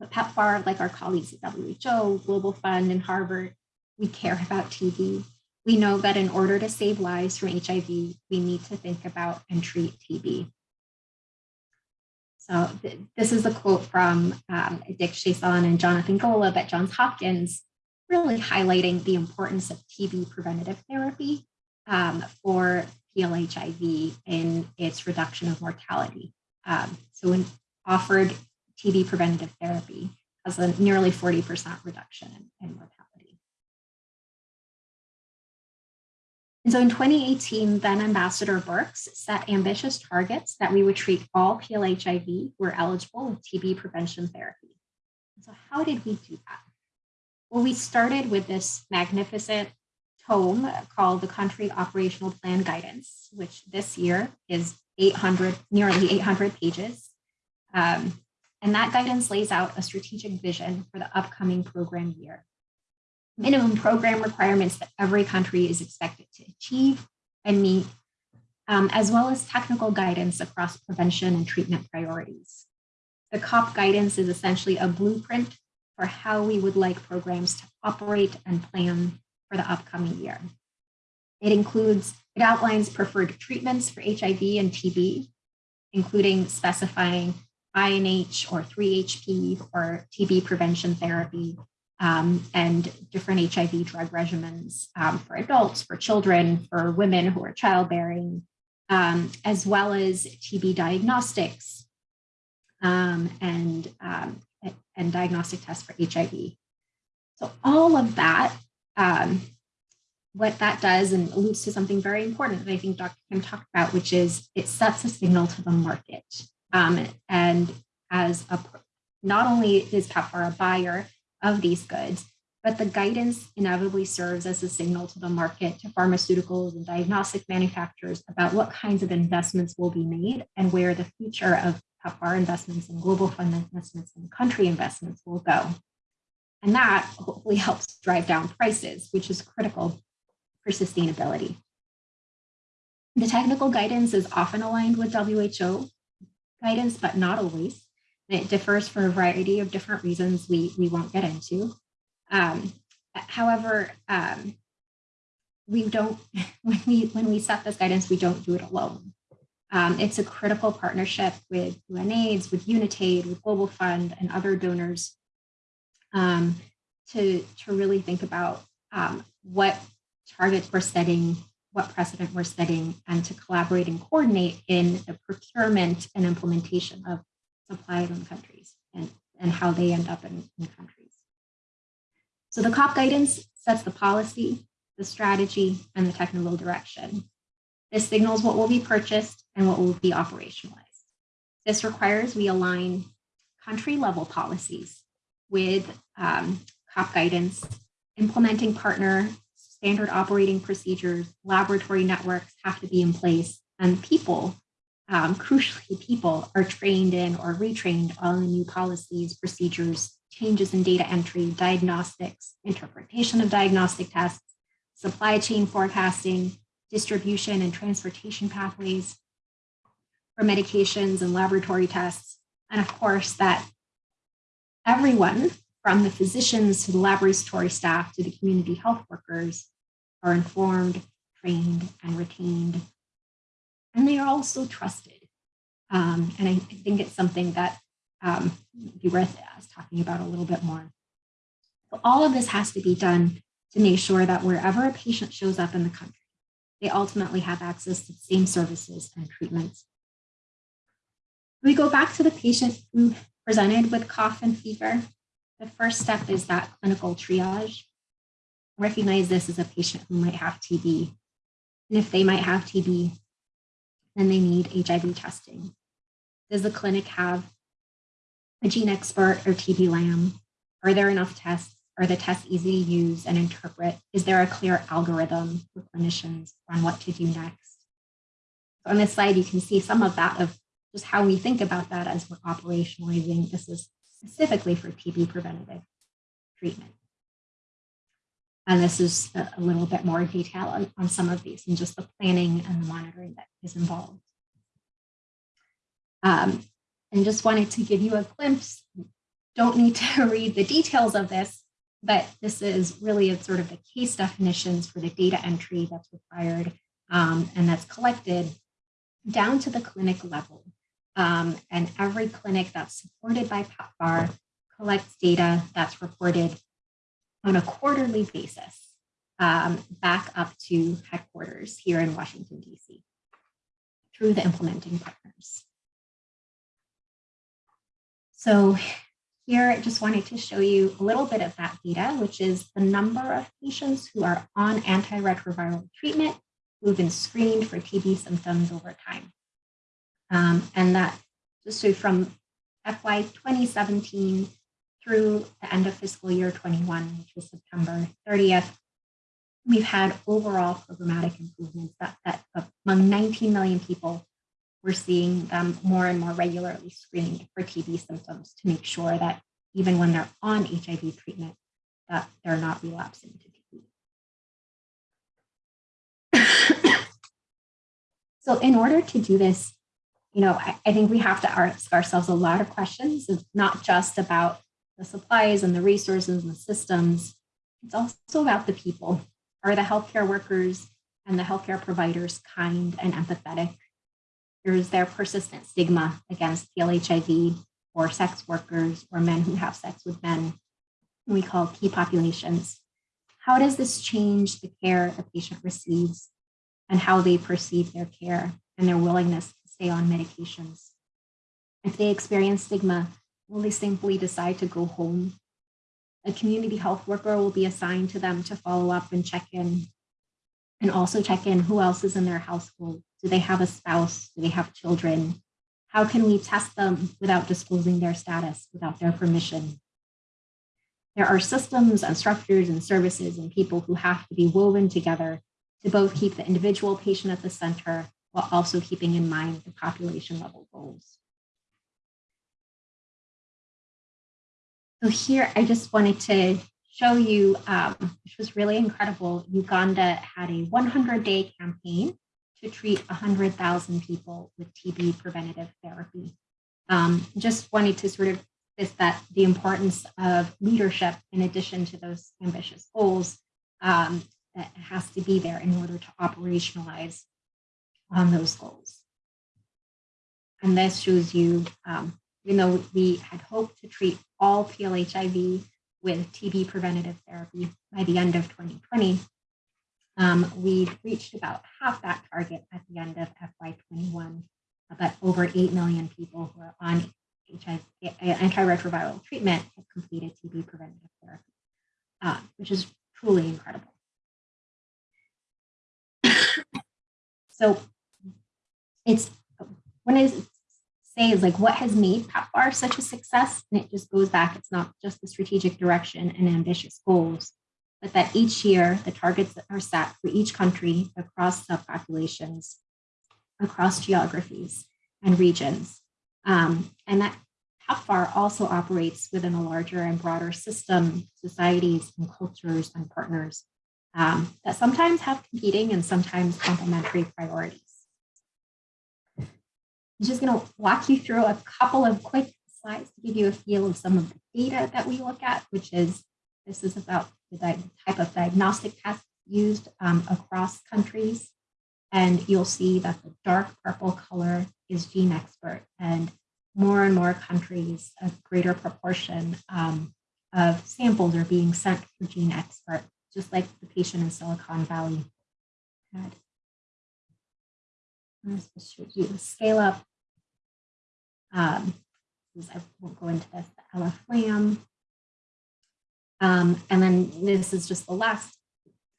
But PEPFAR, like our colleagues at WHO, Global Fund, and Harvard, we care about TB. We know that in order to save lives from HIV, we need to think about and treat TB. So th this is a quote from um, Dick Chaisson and Jonathan Golub at Johns Hopkins, really highlighting the importance of TB preventative therapy um, for PLHIV in its reduction of mortality. Um, so when offered TB preventative therapy has a nearly 40% reduction in, in mortality. And so in 2018, then Ambassador Birx set ambitious targets that we would treat all PLHIV who were eligible with TB prevention therapy. So how did we do that? Well, we started with this magnificent tome called the Country Operational Plan Guidance, which this year is 800, nearly 800 pages. Um, and that guidance lays out a strategic vision for the upcoming program year minimum program requirements that every country is expected to achieve and meet, um, as well as technical guidance across prevention and treatment priorities. The COP guidance is essentially a blueprint for how we would like programs to operate and plan for the upcoming year. It includes, it outlines preferred treatments for HIV and TB, including specifying INH or 3HP or TB prevention therapy um, and different HIV drug regimens um, for adults, for children, for women who are childbearing, um, as well as TB diagnostics um, and, um, and diagnostic tests for HIV. So all of that, um, what that does and alludes to something very important that I think Dr. Kim talked about, which is it sets a signal to the market. Um, and as a, not only is PEPFAR a buyer, of these goods, but the guidance inevitably serves as a signal to the market, to pharmaceuticals and diagnostic manufacturers about what kinds of investments will be made and where the future of PEPFAR investments and global fund investments and country investments will go. And that hopefully helps drive down prices, which is critical for sustainability. The technical guidance is often aligned with WHO guidance, but not always. It differs for a variety of different reasons we, we won't get into. Um, however, um, we don't, when we, when we set this guidance, we don't do it alone. Um, it's a critical partnership with UNAIDS, with UNITAID, with Global Fund and other donors um, to, to really think about um, what targets we're setting, what precedent we're setting, and to collaborate and coordinate in the procurement and implementation of supplied in countries and, and how they end up in, in countries. So the COP guidance sets the policy, the strategy, and the technical direction. This signals what will be purchased and what will be operationalized. This requires we align country level policies with um, COP guidance, implementing partner standard operating procedures, laboratory networks have to be in place, and people, um, crucially people, are trained in or retrained on the new policies, procedures, changes in data entry, diagnostics, interpretation of diagnostic tests, supply chain forecasting, distribution and transportation pathways for medications and laboratory tests, and of course that everyone from the physicians to the laboratory staff to the community health workers are informed, trained, and retained. And they are also trusted. Um, and I, think it's something that um, be worth us talking about a little bit more. All of this has to be done to make sure that wherever a patient shows up in the country, they ultimately have access to the same services and treatments. We go back to the patient who presented with cough and fever. The first step is that clinical triage. Recognize this as a patient who might have TB. And if they might have TB, then they need HIV testing. Does the clinic have a GeneXpert or TB-LAM? Are there enough tests? Are the tests easy to use and interpret? Is there a clear algorithm for clinicians on what to do next? So on this slide, you can see some of that of just how we think about that as we're operationalizing. This is specifically for TB preventative treatment. And this is a, little bit more detail on, on some of these and just the planning and the monitoring that is involved. Um, and just wanted to give you a glimpse. Don't need to read the details of this, but this is really a sort of the case definitions for the data entry that's required um, and that's collected down to the clinic level. Um, and every clinic that's supported by PEPFAR collects data that's reported on a quarterly basis um, back up to headquarters here in Washington, DC through the implementing partners. So here I just wanted to show you a little bit of that data, which is the number of patients who are on antiretroviral treatment who have been screened for TB symptoms over time. Um, and that just so from FY 2017 through the end of fiscal year 21, which was September 30th, we've had overall programmatic improvements that, that among 19 million people, we're seeing them more and more regularly screened for TB symptoms to make sure that even when they're on HIV treatment, that they're not relapsing to TB. so in order to do this, you know, I, I think we have to ask ourselves a lot of questions. Not just about the supplies and the resources and the systems. It's also about the people. Are the healthcare workers and the healthcare providers kind and empathetic? Is there persistent stigma against PLHIV or sex workers or men who have sex with men, we call key populations? How does this change the care a patient receives and how they perceive their care and their willingness to stay on medications? If they experience stigma, will they simply decide to go home? A community health worker will be assigned to them to follow up and check in and also check in who else is in their household. Do they have a spouse? Do they have children? How can we test them without disclosing their status, without their permission? There are systems and structures and services and people who have to be woven together to both keep the individual patient at the center while also keeping in mind the population level goals. So here, I just wanted to show you, um, which was really incredible. Uganda had a 100-day campaign to treat 100,000 people with TB preventative therapy. Um, just wanted to sort of is that the importance of leadership in addition to those ambitious goals um, that has to be there in order to operationalize on those goals. And this shows you um, even though we had hoped to treat all PLHIV with TB preventative therapy by the end of 2020, um, we reached about half that target at the end of FY21, but over 8 million people who are on HIV, antiretroviral treatment have completed TB preventative therapy, uh, which is truly incredible. so it's when say is like what has made PEPFAR such a success, and it just goes back. It's not just the strategic direction and ambitious goals, but that each year the targets that are set for each country across subpopulations, across geographies and regions, um, and that PEPFAR also operates within a larger and broader system, societies and cultures and partners um, that sometimes have competing and sometimes complementary priorities. I'm just going to walk you through a couple of quick slides to give you a feel of some of the data that we look at, which is this is about the type of diagnostic tests used um, across countries. And you'll see that the dark purple color is GeneXpert and more and more countries, a greater proportion um, of samples are being sent for GeneXpert, just like the patient in Silicon Valley had. You the scale up. Um, I won't go into this, the LF-LAM. Um, and then this is just the last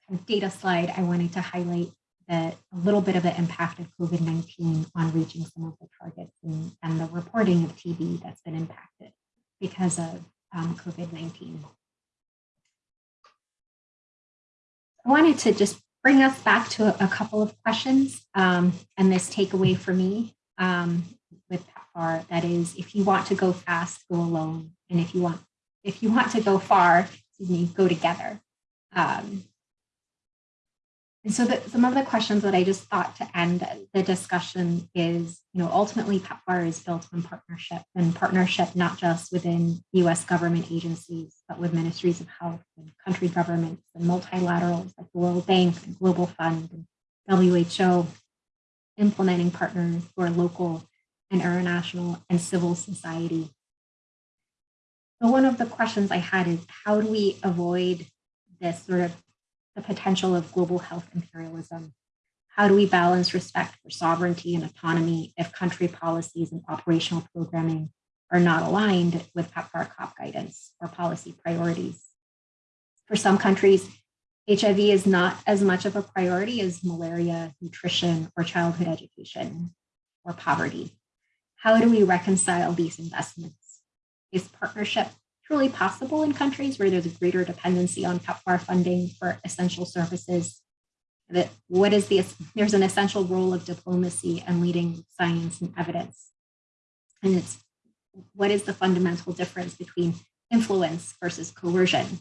kind of data slide I wanted to highlight that a little bit of the impact of COVID-19 on reaching some of the targets and, and, the reporting of TB that's been impacted because of um, COVID-19. I wanted to just bring us back to a, a couple of questions um, and this takeaway for me um, with PEPFAR, that is, if you want to go fast, go alone. And if you want, if you want to go far, me, go together. Um, and so the, some of the questions that I just thought to end the discussion is, you know, ultimately PEPFAR is built on partnership and partnership not just within US government agencies, but with ministries of health and country governments and multilaterals like the World Bank and Global Fund and WHO, implementing partners who are local and international and civil society. So one of the questions I had is how do we avoid this sort of the potential of global health imperialism? How do we balance respect for sovereignty and autonomy if country policies and operational programming are not aligned with PEPFAR COP guidance or policy priorities? For some countries, HIV is not as much of a priority as malaria, nutrition, or childhood education, or poverty. How do we reconcile these investments? Is partnership truly possible in countries where there's a greater dependency on PEPFAR funding for essential services. That what is the, there's an essential role of diplomacy and leading science and evidence. And it's, what is the fundamental difference between influence versus coercion?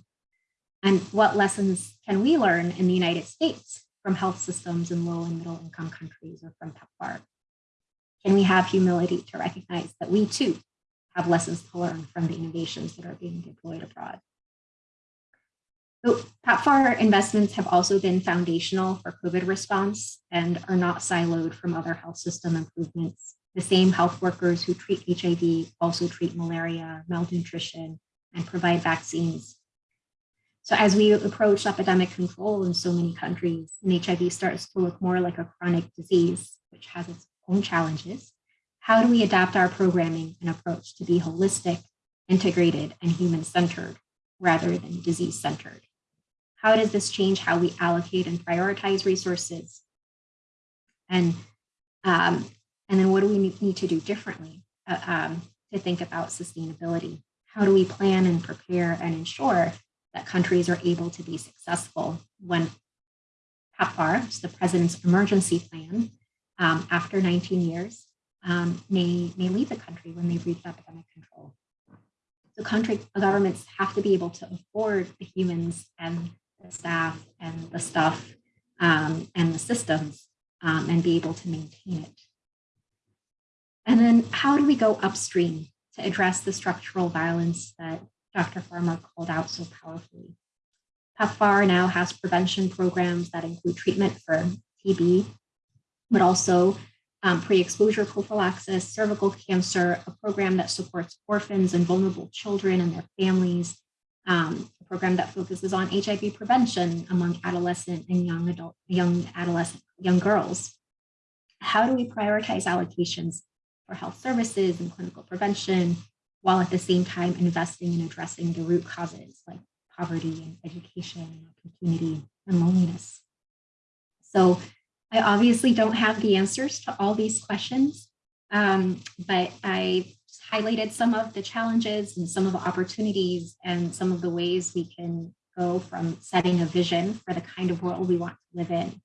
And what lessons can we learn in the United States from health systems in low and middle income countries or from PEPFAR? Can we have humility to recognize that we too have lessons to learn from the innovations that are being deployed abroad. So PEPFAR investments have also been foundational for COVID response and are not siloed from other health system improvements. The same health workers who treat HIV also treat malaria, malnutrition, and provide vaccines. So as we approach epidemic control in so many countries, and HIV starts to look more like a chronic disease, which has its own challenges, how do we adapt our programming and approach to be holistic, integrated, and human-centered rather than disease-centered? How does this change how we allocate and prioritize resources? And, um, and then what do we need to do differently uh, um, to think about sustainability? How do we plan and prepare and ensure that countries are able to be successful when PEPFAR, the President's Emergency Plan, um, after 19 years, um, may, may leave the country when they've reached epidemic control. So country governments have to be able to afford the humans and the staff and the stuff um, and the systems um, and be able to maintain it. And then how do we go upstream to address the structural violence that Dr. Farmer called out so powerfully? PEPFAR now has prevention programs that include treatment for TB, but also um, pre-exposure prophylaxis, cervical cancer, a program that supports orphans and vulnerable children and their families, um, a program that focuses on HIV prevention among adolescent and young adult, young adolescent, young girls. How do we prioritize allocations for health services and clinical prevention, while at the same time investing in addressing the root causes like poverty and education and opportunity and loneliness. So I obviously don't have the answers to all these questions, um, but I highlighted some of the challenges and some of the opportunities and some of the ways we can go from setting a vision for the kind of world we want to live in,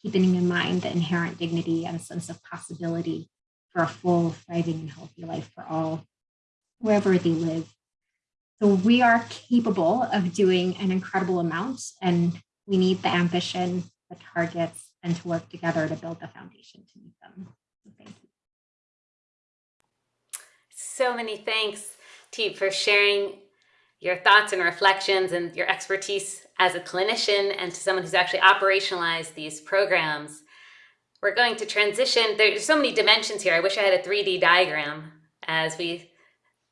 keeping in mind the inherent dignity and sense of possibility for a full, thriving, and healthy life for all, wherever they live. So we are capable of doing an incredible amount, and we need the ambition, the targets, and to work together to build the foundation to meet them. So thank you. So many thanks, Teeb, for sharing your thoughts and reflections and your expertise as a clinician and to someone who's actually operationalized these programs. We're going to transition. There's so many dimensions here. I wish I had a 3D diagram as we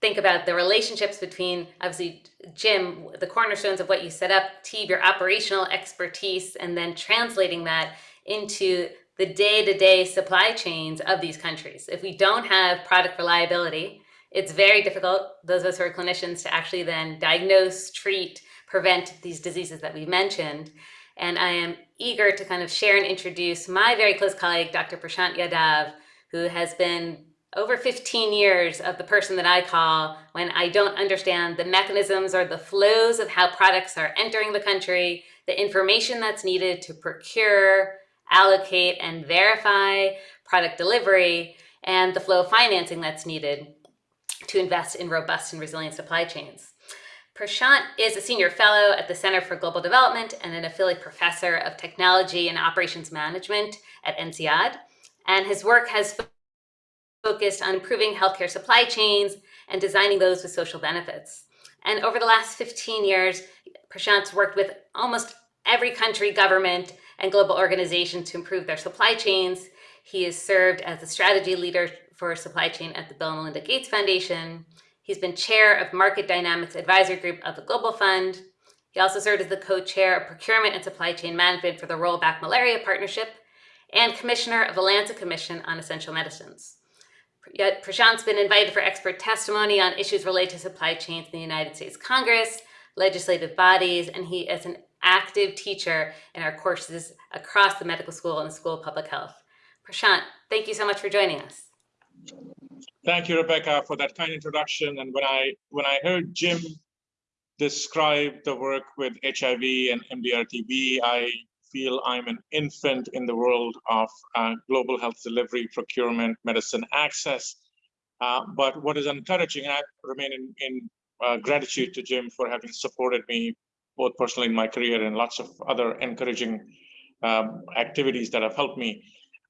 think about the relationships between, obviously, Jim, the cornerstones of what you set up, Teeb, your operational expertise, and then translating that into the day-to-day -day supply chains of these countries. If we don't have product reliability, it's very difficult, those of us who are clinicians, to actually then diagnose, treat, prevent these diseases that we've mentioned. And I am eager to kind of share and introduce my very close colleague, Dr. Prashant Yadav, who has been over 15 years of the person that I call when I don't understand the mechanisms or the flows of how products are entering the country, the information that's needed to procure, allocate, and verify product delivery, and the flow of financing that's needed to invest in robust and resilient supply chains. Prashant is a senior fellow at the Center for Global Development and an affiliate professor of technology and operations management at INSEAD. And his work has focused on improving healthcare supply chains and designing those with social benefits. And over the last 15 years, Prashant's worked with almost every country, government, and global organizations to improve their supply chains. He has served as a strategy leader for supply chain at the Bill and Melinda Gates Foundation. He's been chair of Market Dynamics Advisory Group of the Global Fund. He also served as the co-chair of Procurement and Supply Chain Management for the Roll Back Malaria Partnership and commissioner of the Lancet Commission on Essential Medicines. Yet Prashant's been invited for expert testimony on issues related to supply chains in the United States Congress, legislative bodies, and he is an active teacher in our courses across the medical school and the School of Public Health. Prashant, thank you so much for joining us. Thank you, Rebecca, for that kind introduction. And when I when I heard Jim describe the work with HIV and MDR-TB, I feel I'm an infant in the world of uh, global health delivery, procurement, medicine access. Uh, but what is encouraging, and I remain in, in uh, gratitude to Jim for having supported me both personally in my career and lots of other encouraging um, activities that have helped me.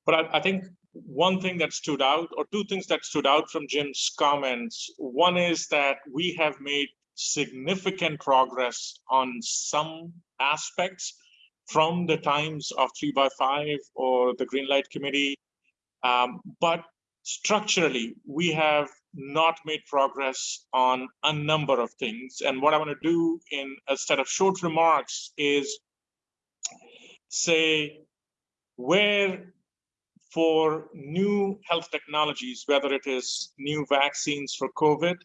But I, I think one thing that stood out, or two things that stood out from Jim's comments. One is that we have made significant progress on some aspects from the times of 3 by 5 or the Green Light Committee. Um, but structurally, we have not made progress on a number of things. And what I want to do in a set of short remarks is say where for new health technologies, whether it is new vaccines for COVID,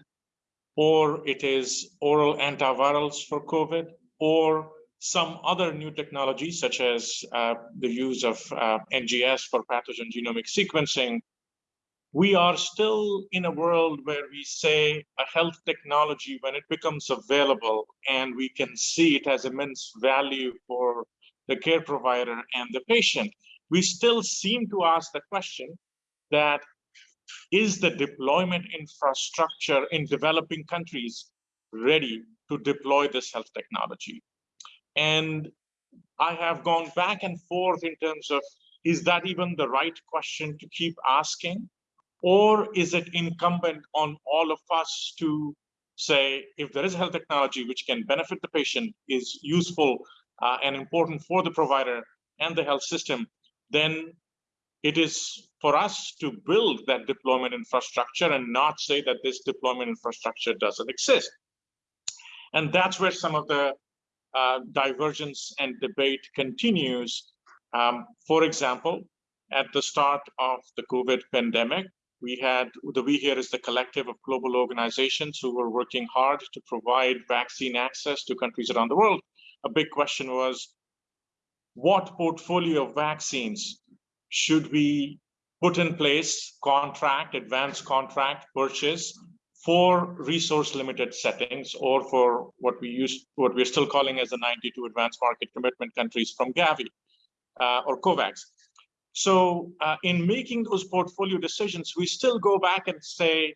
or it is oral antivirals for COVID, or some other new technologies, such as uh, the use of uh, NGS for pathogen genomic sequencing, we are still in a world where we say a health technology, when it becomes available and we can see it has immense value for the care provider and the patient, we still seem to ask the question that is the deployment infrastructure in developing countries ready to deploy this health technology? And I have gone back and forth in terms of, is that even the right question to keep asking? Or is it incumbent on all of us to say, if there is a health technology which can benefit the patient, is useful uh, and important for the provider and the health system, then it is for us to build that deployment infrastructure and not say that this deployment infrastructure doesn't exist. And that's where some of the uh, divergence and debate continues. Um, for example, at the start of the COVID pandemic, we had the we here is the collective of global organizations who were working hard to provide vaccine access to countries around the world. A big question was, what portfolio of vaccines should we put in place, contract, advance contract, purchase for resource limited settings or for what we use, what we're still calling as the 92 advanced market commitment countries from Gavi uh, or COVAX. So uh, in making those portfolio decisions, we still go back and say,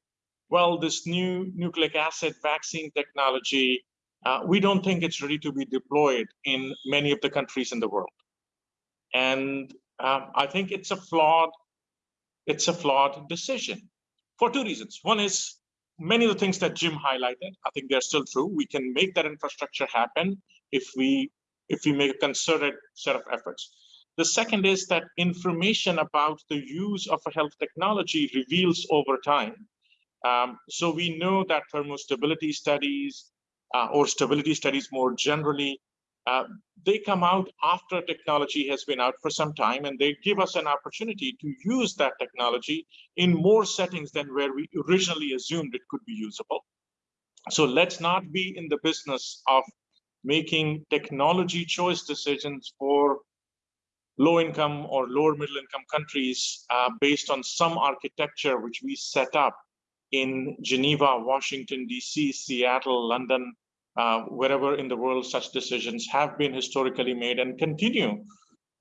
well, this new nucleic acid vaccine technology, uh, we don't think it's ready to be deployed in many of the countries in the world. And um, I think it's a flawed, it's a flawed decision for two reasons. One is many of the things that Jim highlighted, I think they're still true. We can make that infrastructure happen if we if we make a concerted set of efforts. The second is that information about the use of a health technology reveals over time. Um, so we know that thermostability studies uh, or stability studies more generally, uh, they come out after a technology has been out for some time and they give us an opportunity to use that technology in more settings than where we originally assumed it could be usable. So let's not be in the business of making technology choice decisions for low income or lower middle income countries uh, based on some architecture which we set up in Geneva, Washington, DC, Seattle, London, uh, wherever in the world such decisions have been historically made and continue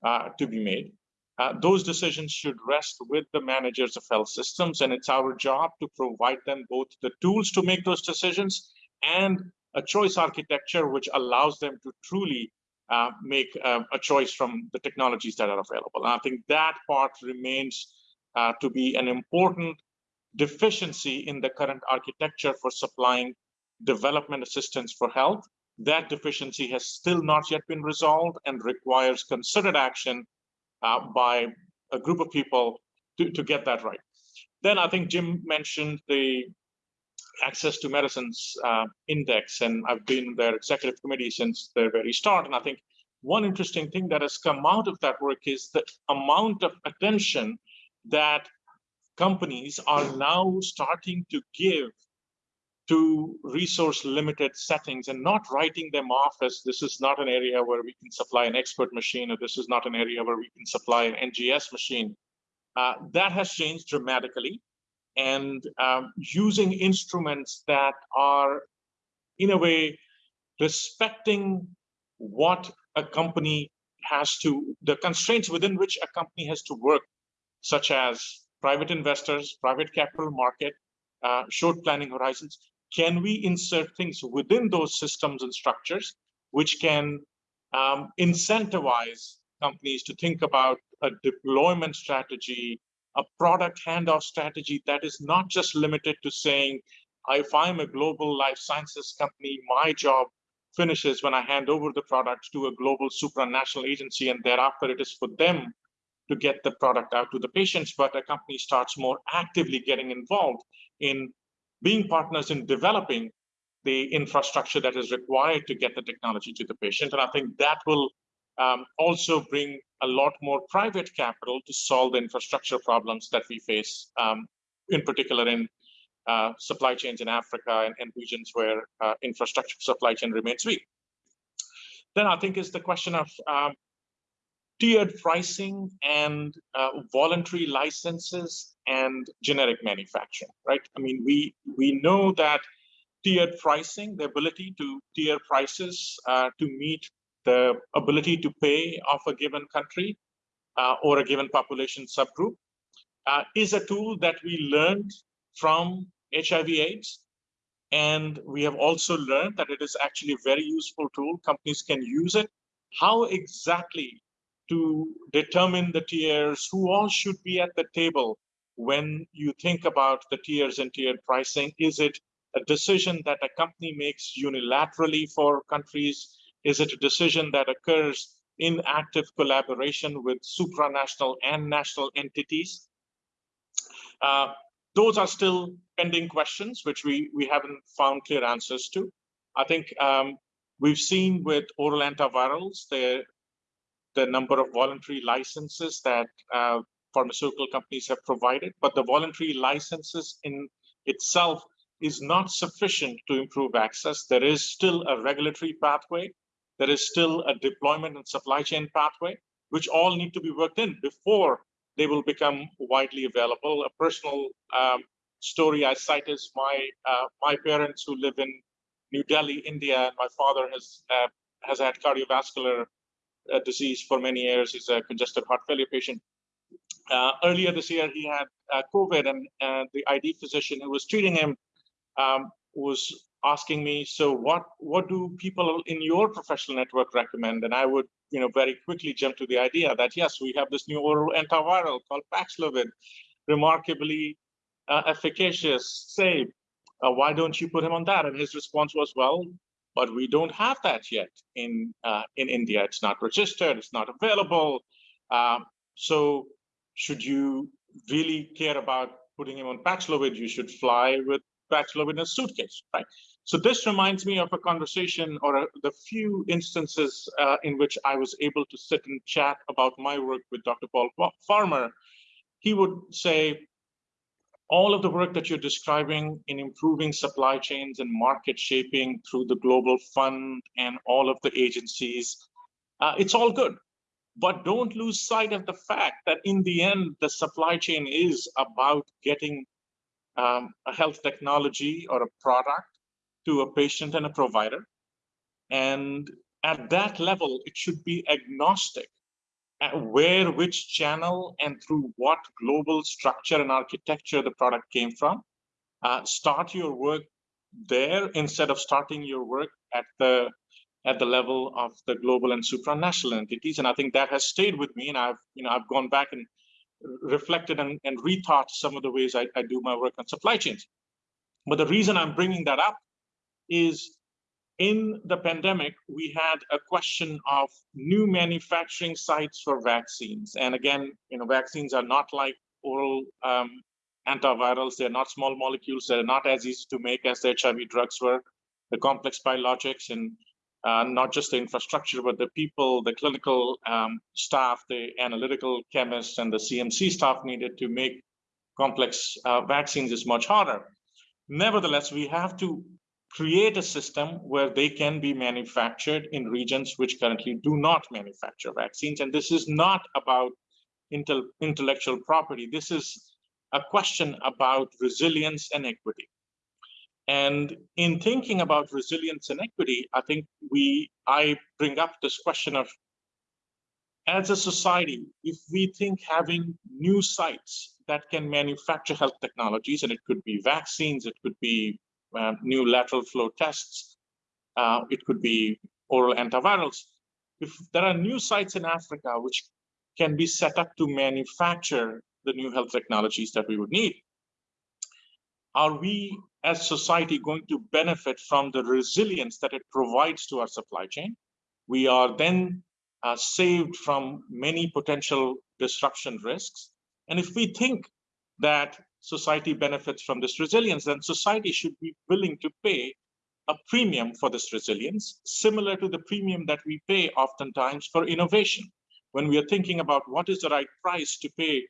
uh, to be made. Uh, those decisions should rest with the managers of health systems, and it's our job to provide them both the tools to make those decisions and a choice architecture which allows them to truly uh, make uh, a choice from the technologies that are available. And I think that part remains uh, to be an important deficiency in the current architecture for supplying development assistance for health. That deficiency has still not yet been resolved and requires concerted action uh, by a group of people to, to get that right. Then I think Jim mentioned the access to medicines uh, index, and I've been their executive committee since the very start. And I think one interesting thing that has come out of that work is the amount of attention that companies are now starting to give to resource limited settings and not writing them off as this is not an area where we can supply an expert machine or this is not an area where we can supply an NGS machine. Uh, that has changed dramatically and um, using instruments that are, in a way, respecting what a company has to, the constraints within which a company has to work, such as private investors, private capital market, uh, short planning horizons. Can we insert things within those systems and structures which can um, incentivize companies to think about a deployment strategy a product handoff strategy that is not just limited to saying, if I'm a global life sciences company, my job finishes when I hand over the product to a global supranational agency, and thereafter it is for them to get the product out to the patients. But a company starts more actively getting involved in being partners in developing the infrastructure that is required to get the technology to the patient. And I think that will um, also bring a lot more private capital to solve the infrastructure problems that we face, um, in particular in uh, supply chains in Africa and, and regions where uh, infrastructure supply chain remains weak. Then I think is the question of um, tiered pricing and uh, voluntary licenses and generic manufacturing, right? I mean, we we know that tiered pricing, the ability to tier prices uh, to meet the ability to pay of a given country uh, or a given population subgroup uh, is a tool that we learned from HIV AIDS. And we have also learned that it is actually a very useful tool. Companies can use it. How exactly to determine the tiers, who all should be at the table when you think about the tiers and tiered pricing? Is it a decision that a company makes unilaterally for countries? Is it a decision that occurs in active collaboration with supranational and national entities? Uh, those are still pending questions, which we, we haven't found clear answers to. I think um, we've seen with oral antivirals, the, the number of voluntary licenses that uh, pharmaceutical companies have provided, but the voluntary licenses in itself is not sufficient to improve access. There is still a regulatory pathway. There is still a deployment and supply chain pathway, which all need to be worked in before they will become widely available. A personal um, story I cite is my uh, my parents who live in New Delhi, India, and my father has uh, has had cardiovascular uh, disease for many years. He's a congestive heart failure patient. Uh, earlier this year, he had uh, COVID, and the ID physician who was treating him um, was asking me, "So, what what do people in your professional network recommend?" And I would, you know, very quickly jump to the idea that yes, we have this new oral antiviral called Paxlovid, remarkably uh, efficacious, safe. Uh, why don't you put him on that? And his response was, "Well, but we don't have that yet in uh, in India. It's not registered. It's not available. Um, so should you really care about putting him on Paxlovid, you should fly with Paxlovid in a suitcase, right? So this reminds me of a conversation or a, the few instances uh, in which I was able to sit and chat about my work with Dr. Paul Farmer. He would say, all of the work that you're describing in improving supply chains and market shaping through the Global Fund and all of the agencies, uh, it's all good. But don't lose sight of the fact that in the end, the supply chain is about getting um, a health technology or a product to a patient and a provider. And at that level, it should be agnostic where which channel and through what global structure and architecture the product came from. Uh, start your work there instead of starting your work at the at the level of the global and supranational entities. And I think that has stayed with me. And I've you know I've gone back and reflected and, and rethought some of the ways I, I do my work on supply chains. But the reason I'm bringing that up is in the pandemic, we had a question of new manufacturing sites for vaccines. And again, you know, vaccines are not like oral um, antivirals. They're not small molecules. They're not as easy to make as the HIV drugs were. The complex biologics and uh, not just the infrastructure, but the people, the clinical um, staff, the analytical chemists, and the CMC staff needed to make complex uh, vaccines is much harder. Nevertheless, we have to create a system where they can be manufactured in regions which currently do not manufacture vaccines. And this is not about intel intellectual property. This is a question about resilience and equity. And in thinking about resilience and equity, I think we I bring up this question of as a society, if we think having new sites that can manufacture health technologies, and it could be vaccines, it could be uh, new lateral flow tests. Uh, it could be oral antivirals. If there are new sites in Africa which can be set up to manufacture the new health technologies that we would need, are we as society going to benefit from the resilience that it provides to our supply chain? We are then uh, saved from many potential disruption risks. And if we think that society benefits from this resilience, then society should be willing to pay a premium for this resilience, similar to the premium that we pay oftentimes for innovation. When we are thinking about what is the right price to pay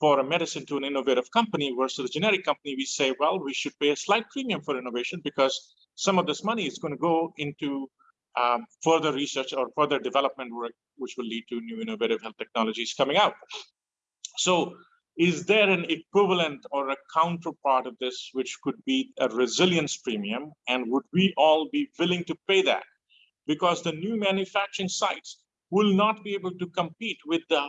for a medicine to an innovative company versus a generic company, we say, well, we should pay a slight premium for innovation because some of this money is going to go into um, further research or further development work, which will lead to new innovative health technologies coming out. So is there an equivalent or a counterpart of this, which could be a resilience premium? And would we all be willing to pay that? Because the new manufacturing sites will not be able to compete with the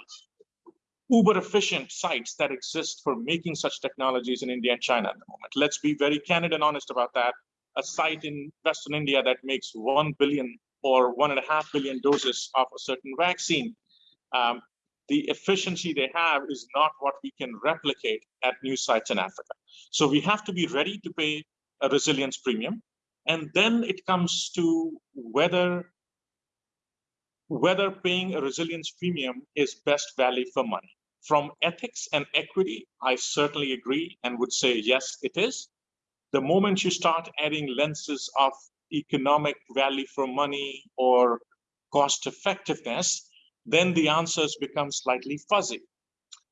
uber efficient sites that exist for making such technologies in India and China at the moment. Let's be very candid and honest about that. A site in Western India that makes 1 billion or one and a half billion doses of a certain vaccine um, the efficiency they have is not what we can replicate at new sites in Africa. So we have to be ready to pay a resilience premium. And then it comes to whether, whether paying a resilience premium is best value for money. From ethics and equity, I certainly agree and would say, yes, it is. The moment you start adding lenses of economic value for money or cost effectiveness, then the answers become slightly fuzzy.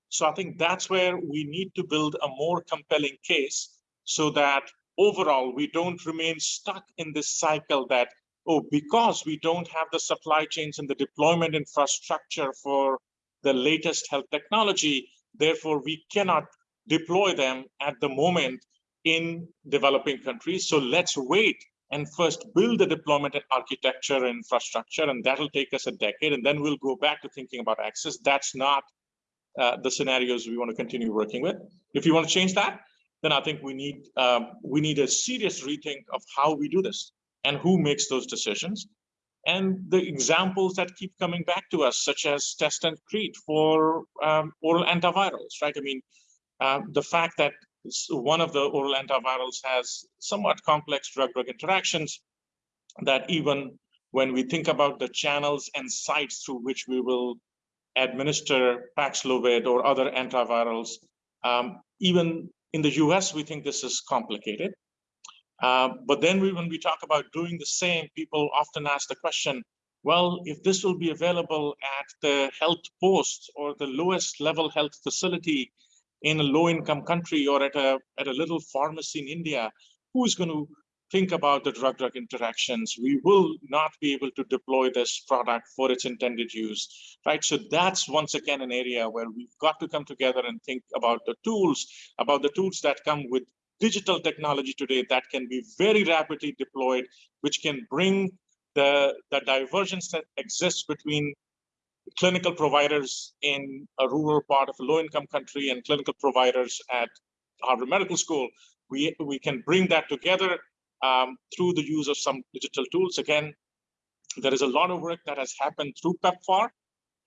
So I think that's where we need to build a more compelling case so that overall we don't remain stuck in this cycle that, oh, because we don't have the supply chains and the deployment infrastructure for the latest health technology, therefore we cannot deploy them at the moment in developing countries. So let's wait and first build the deployment and architecture and infrastructure, and that'll take us a decade, and then we'll go back to thinking about access. That's not uh, the scenarios we want to continue working with. If you want to change that, then I think we need um, we need a serious rethink of how we do this and who makes those decisions. And the examples that keep coming back to us, such as test and treat for um, oral antivirals, right? I mean, uh, the fact that one of the oral antivirals has somewhat complex drug-drug interactions that even when we think about the channels and sites through which we will administer Paxlovid or other antivirals, um, even in the US, we think this is complicated. Uh, but then we, when we talk about doing the same, people often ask the question, well, if this will be available at the health post or the lowest level health facility in a low income country or at a, at a little pharmacy in India, who's going to think about the drug drug interactions? We will not be able to deploy this product for its intended use, right? So that's once again an area where we've got to come together and think about the tools, about the tools that come with digital technology today that can be very rapidly deployed, which can bring the, the divergence that exists between clinical providers in a rural part of a low-income country and clinical providers at Harvard Medical School, we, we can bring that together um, through the use of some digital tools. Again, there is a lot of work that has happened through PEPFAR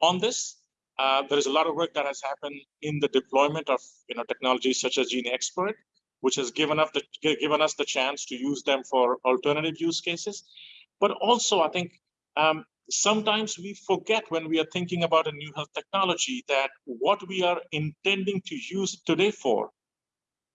on this. Uh, there is a lot of work that has happened in the deployment of you know technologies such as GeneXpert, which has given us the given us the chance to use them for alternative use cases. But also, I think um, sometimes we forget when we are thinking about a new health technology that what we are intending to use today for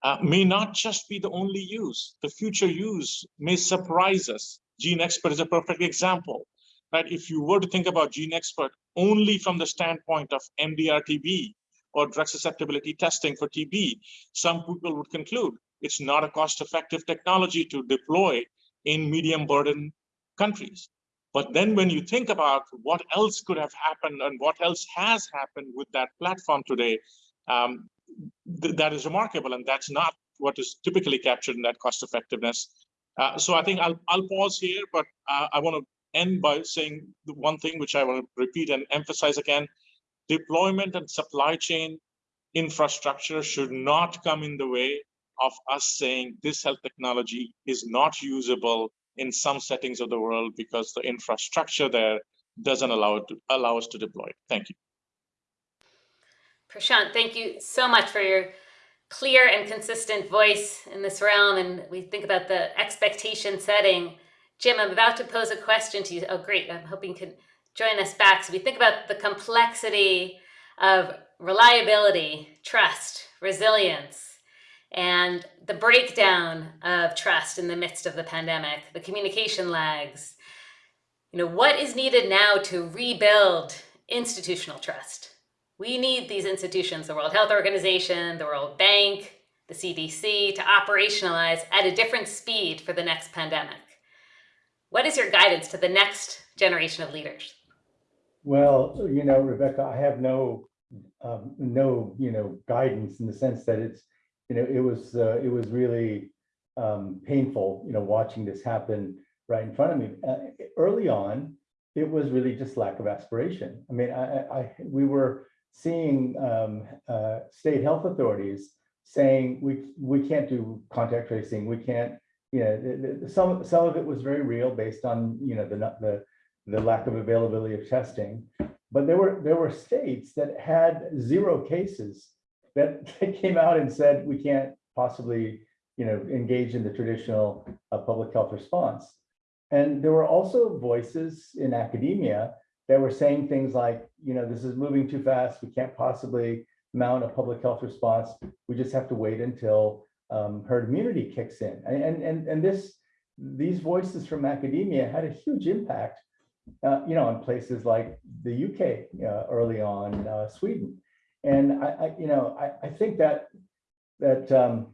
uh, may not just be the only use. The future use may surprise us. GeneXpert is a perfect example. Right? If you were to think about GeneXpert only from the standpoint of MDR-TB or drug susceptibility testing for TB, some people would conclude it's not a cost-effective technology to deploy in medium burden countries. But then when you think about what else could have happened and what else has happened with that platform today, um, th that is remarkable. And that's not what is typically captured in that cost effectiveness. Uh, so I think I'll, I'll pause here, but uh, I want to end by saying the one thing which I want to repeat and emphasize again, deployment and supply chain infrastructure should not come in the way of us saying this health technology is not usable in some settings of the world because the infrastructure there doesn't allow it to allow us to deploy. Thank you. Prashant, thank you so much for your clear and consistent voice in this realm. And we think about the expectation setting. Jim, I'm about to pose a question to you. Oh, great. I'm hoping you can join us back. So we think about the complexity of reliability, trust, resilience, and the breakdown of trust in the midst of the pandemic, the communication lags. You know, what is needed now to rebuild institutional trust? We need these institutions, the World Health Organization, the World Bank, the CDC, to operationalize at a different speed for the next pandemic. What is your guidance to the next generation of leaders? Well, you know, Rebecca, I have no, um, no, you know, guidance in the sense that it's, you know, it was, uh, it was really um, painful, you know, watching this happen right in front of me. Uh, early on, it was really just lack of aspiration. I mean, I, I we were seeing um, uh, state health authorities saying we we can't do contact tracing, we can't, you know, some some of it was very real based on you know the the the lack of availability of testing, but there were there were states that had zero cases that, came out and said we can't possibly you know engage in the traditional uh, public health response. And there were also voices in academia that were saying things like, you know, this is moving too fast. We can't possibly mount a public health response. We just have to wait until um, herd immunity kicks in. And, and, and this, these voices from academia had a huge impact, uh, you know, in places like the UK uh, early on, uh, Sweden. And I, I you know, I, I think that that um,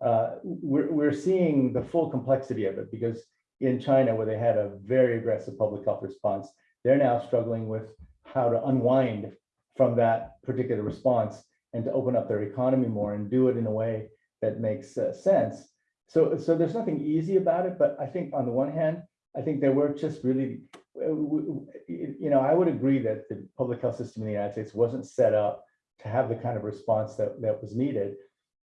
uh, we're, we're seeing the full complexity of it because in China, where they had a very aggressive public health response, they're now struggling with how to unwind from that particular response and to open up their economy more and do it in a way that makes uh, sense. So, so there's nothing easy about it, but I think on the one hand, I think there were just really, you know, I would agree that the public health system in the United States wasn't set up to have the kind of response that, that was needed.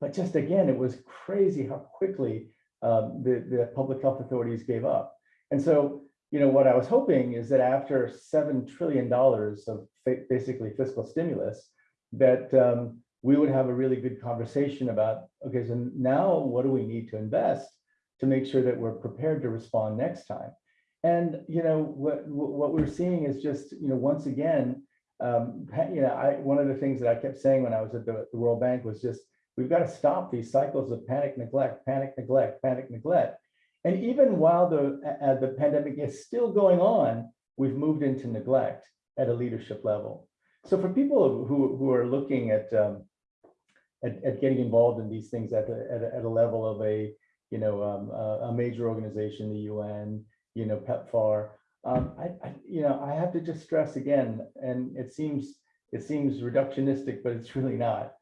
But just again, it was crazy how quickly um, the, the public health authorities gave up. And so, you know, what I was hoping is that after $7 trillion of basically fiscal stimulus, that um, we would have a really good conversation about, okay, so now what do we need to invest to make sure that we're prepared to respond next time? And, you know, what, what we're seeing is just, you know, once again, um, you know, I, one of the things that I kept saying when I was at the, the World Bank was just, we've got to stop these cycles of panic, neglect, panic, neglect, panic, neglect. And even while the, uh, the pandemic is still going on, we've moved into neglect at a leadership level. So for people who, who are looking at, um, at, at getting involved in these things at, a- at, a- at a level of a, you know, um, a, a major organization, the UN, you know, PEPFAR, um, I, I, you know, I have to just stress again, and it seems, it seems reductionistic, but it's really not.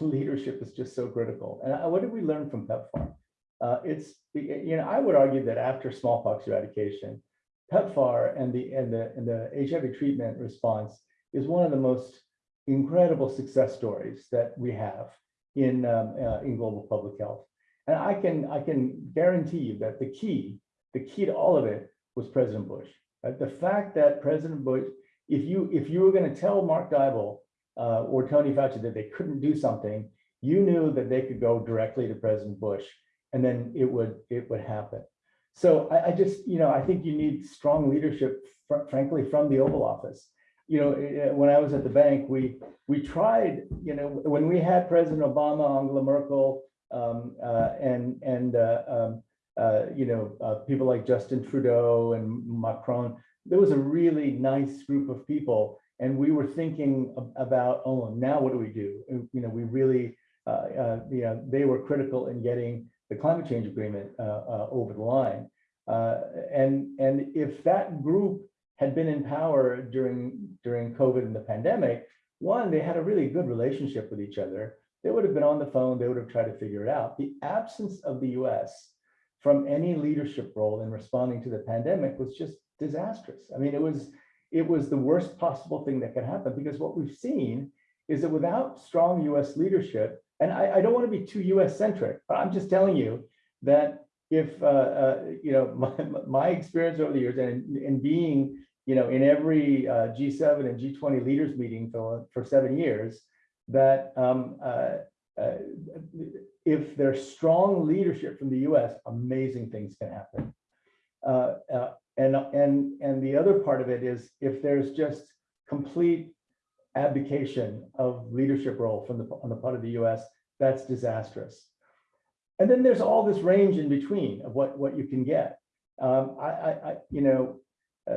Leadership is just so critical. And I- what did we learn from PEPFAR? Uh, it's, you know, I would argue that after smallpox eradication, PEPFAR and the, and the, and the HIV treatment response is one of the most incredible success stories that we have in, um, uh, in global public health. And I can, I can guarantee you that the key, the key to all of it was President Bush. right? The fact that President Bush, if you, if you were going to tell Mark Dybul uh, or Tony Fauci that they couldn't do something, you knew that they could go directly to President Bush and then it would, it would happen. So I, I just, you know, I think you need strong leadership, fr- frankly, from the Oval Office. You know, eh, when I was at the bank, we, we tried, you know, when we had President Obama, Angela Merkel, um, uh, and, and, uh, um, uh, you know, uh, people like Justin Trudeau and Macron, there was a really nice group of people. And we were thinking about, oh, now what do we do? You know, we really, uh, uh, you know, they were critical in getting the climate change agreement uh, uh, over the line. Uh, and, and if that group had been in power during, during COVID and the pandemic, one, they had a really good relationship with each other. They would have been on the phone, they would have tried to figure it out. The absence of the US from any leadership role in responding to the pandemic was just disastrous. I mean, it was, it was the worst possible thing that could happen because what we've seen is that without strong US leadership, and I, I don't want to be too US centric, but I'm just telling you that if, uh, uh, you know, my, my experience over the years and, and being, you know, in every uh, G7 and G20 leaders meeting for, for seven years, that um, uh, uh, if there's strong leadership from the US, amazing things can happen. Uh, uh, and, and, and the other part of it is if there's just complete abdication of leadership role from the, on the part of the US, that's disastrous. And then there's all this range in between of what, what you can get. Um, I, I, I, you know, uh,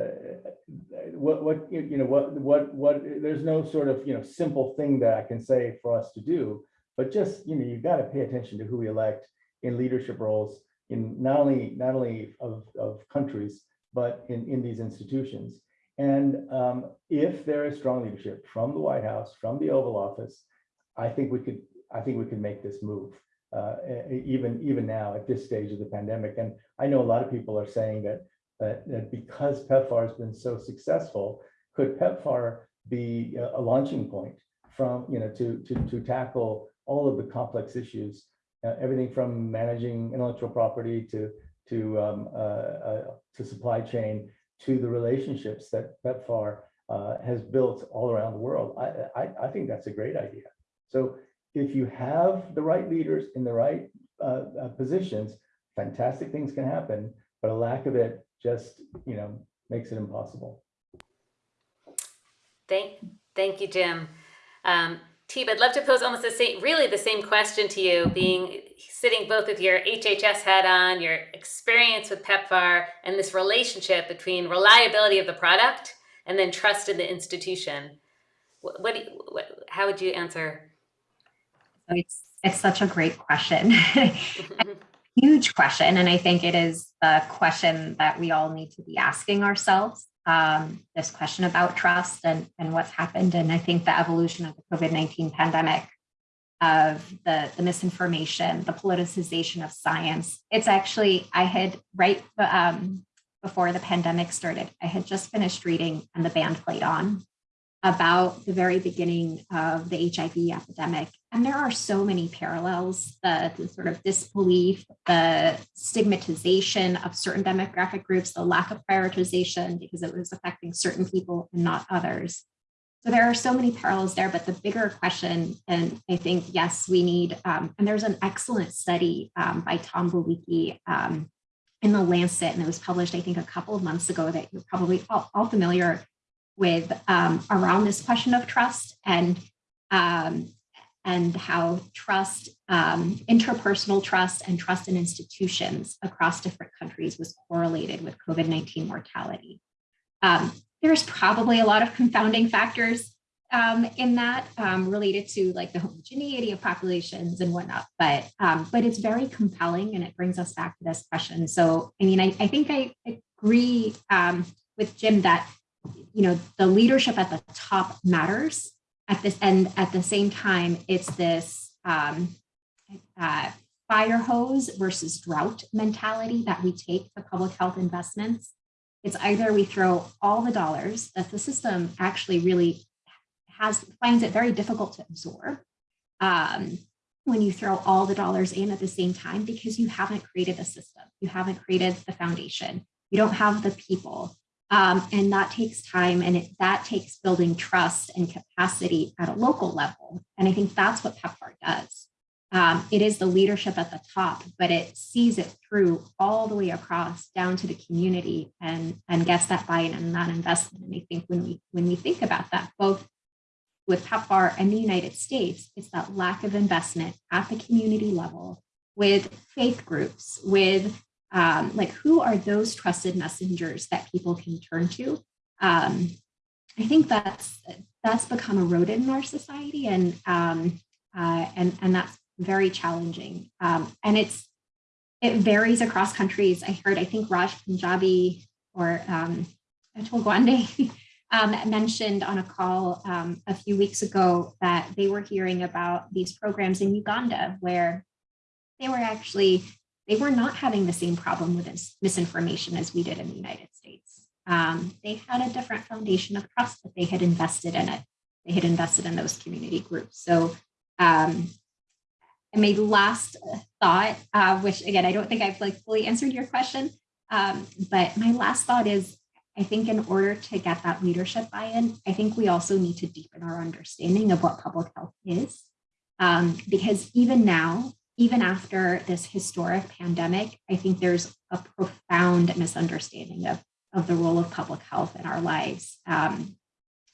what, what, you know, what, what, what, there's no sort of, you know, simple thing that I can say for us to do, but just, you know, you've got to pay attention to who we elect in leadership roles in not only, not only of, of countries, but in, in these institutions. And um, if there is strong leadership from the White House, from the Oval Office, I think we could, I think we could make this move. Uh, even even now at this stage of the pandemic, and I know a lot of people are saying that that, that because PEPFAR has been so successful, could PEPFAR be a, a launching point from you know to to to tackle all of the complex issues, uh, everything from managing intellectual property to to um, uh, uh, to supply chain to the relationships that PEPFAR uh, has built all around the world. I, I, I think that's a great idea. So if you have the right leaders in the right positions, fantastic things can happen, but a lack of it just, you know, makes it impossible. Thank, thank you, Jim. Um, Teeb, I'd love to pose almost the same, really the same question to you, being sitting both with your HHS hat on, your experience with PEPFAR, and this relationship between reliability of the product and then trust in the institution. What, what, what how would you answer? So It's, it's such a great question. Huge question. And I think it is the question that we all need to be asking ourselves. Um, this question about trust and, and what's happened. And I think the evolution of the COVID-19 pandemic of the, the misinformation, the politicization of science. It's actually, I had right um, before the pandemic started, I had just finished reading And the Band Played On about the very beginning of the HIV epidemic. And there are so many parallels, the, the, sort of disbelief, the stigmatization of certain demographic groups, the lack of prioritization because it was affecting certain people and not others. So there are so many parallels there, but the bigger question, and I think, yes, we need, um, and there's an excellent study um, by Tom Bollyky um, in the Lancet, and it was published, I think, a couple of months ago that you're probably all, all familiar with um, around this question of trust and um, and how trust, um, interpersonal trust and trust in institutions across different countries was correlated with COVID-19 mortality. Um, there's probably a lot of confounding factors um, in that um, related to like the homogeneity of populations and whatnot, but um, but it's very compelling and it brings us back to this question. So, I mean, I, I think I agree um, with Jim that, you know, the leadership at the top matters at this and at the same time, it's this um, uh, fire hose versus drought mentality that we take for public health investments. It's either we throw all the dollars that the system actually really has finds it very difficult to absorb um, when you throw all the dollars in at the same time because you haven't created the system, you haven't created the foundation, you don't have the people, um, and that takes time and it, that takes building trust and capacity at a local level. And I think that's what PEPFAR does. Um, it is the leadership at the top, but it sees it through all the way across down to the community and, and gets that buy-in and that investment. And I think when we when we think about that, both with PEPFAR and the United States, it's that lack of investment at the community level with faith groups, with um, like who are those trusted messengers that people can turn to? Um, I think that's that's become eroded in our society, and um, uh, and and that's very challenging. Um, and it's it varies across countries. I heard I think Raj Panjabi or um, Atul Gawande um, mentioned on a call um, a few weeks ago that they were hearing about these programs in Uganda where they were actually they were not having the same problem with misinformation as we did in the United States. Um, they had a different foundation of trust that they had invested in it. They had invested in those community groups. So um, and my last thought, uh, which again, I don't think I've like fully answered your question, um, but my last thought is, I think in order to get that leadership buy-in, I think we also need to deepen our understanding of what public health is. Um, because even now, even after this historic pandemic, I think there's a profound misunderstanding of, of the role of public health in our lives um,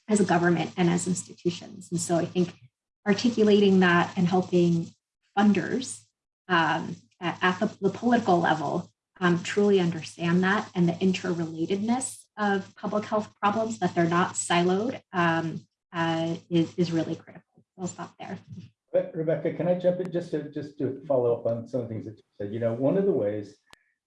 as a government and as institutions. And so I think articulating that and helping funders um, at, at the, the, political level um, truly understand that and the interrelatedness of public health problems, that they're not siloed, um, uh, is, is really critical. We'll stop there. Rebecca, can I jump in just to just to follow up on some of the things that you said? You know, one of the ways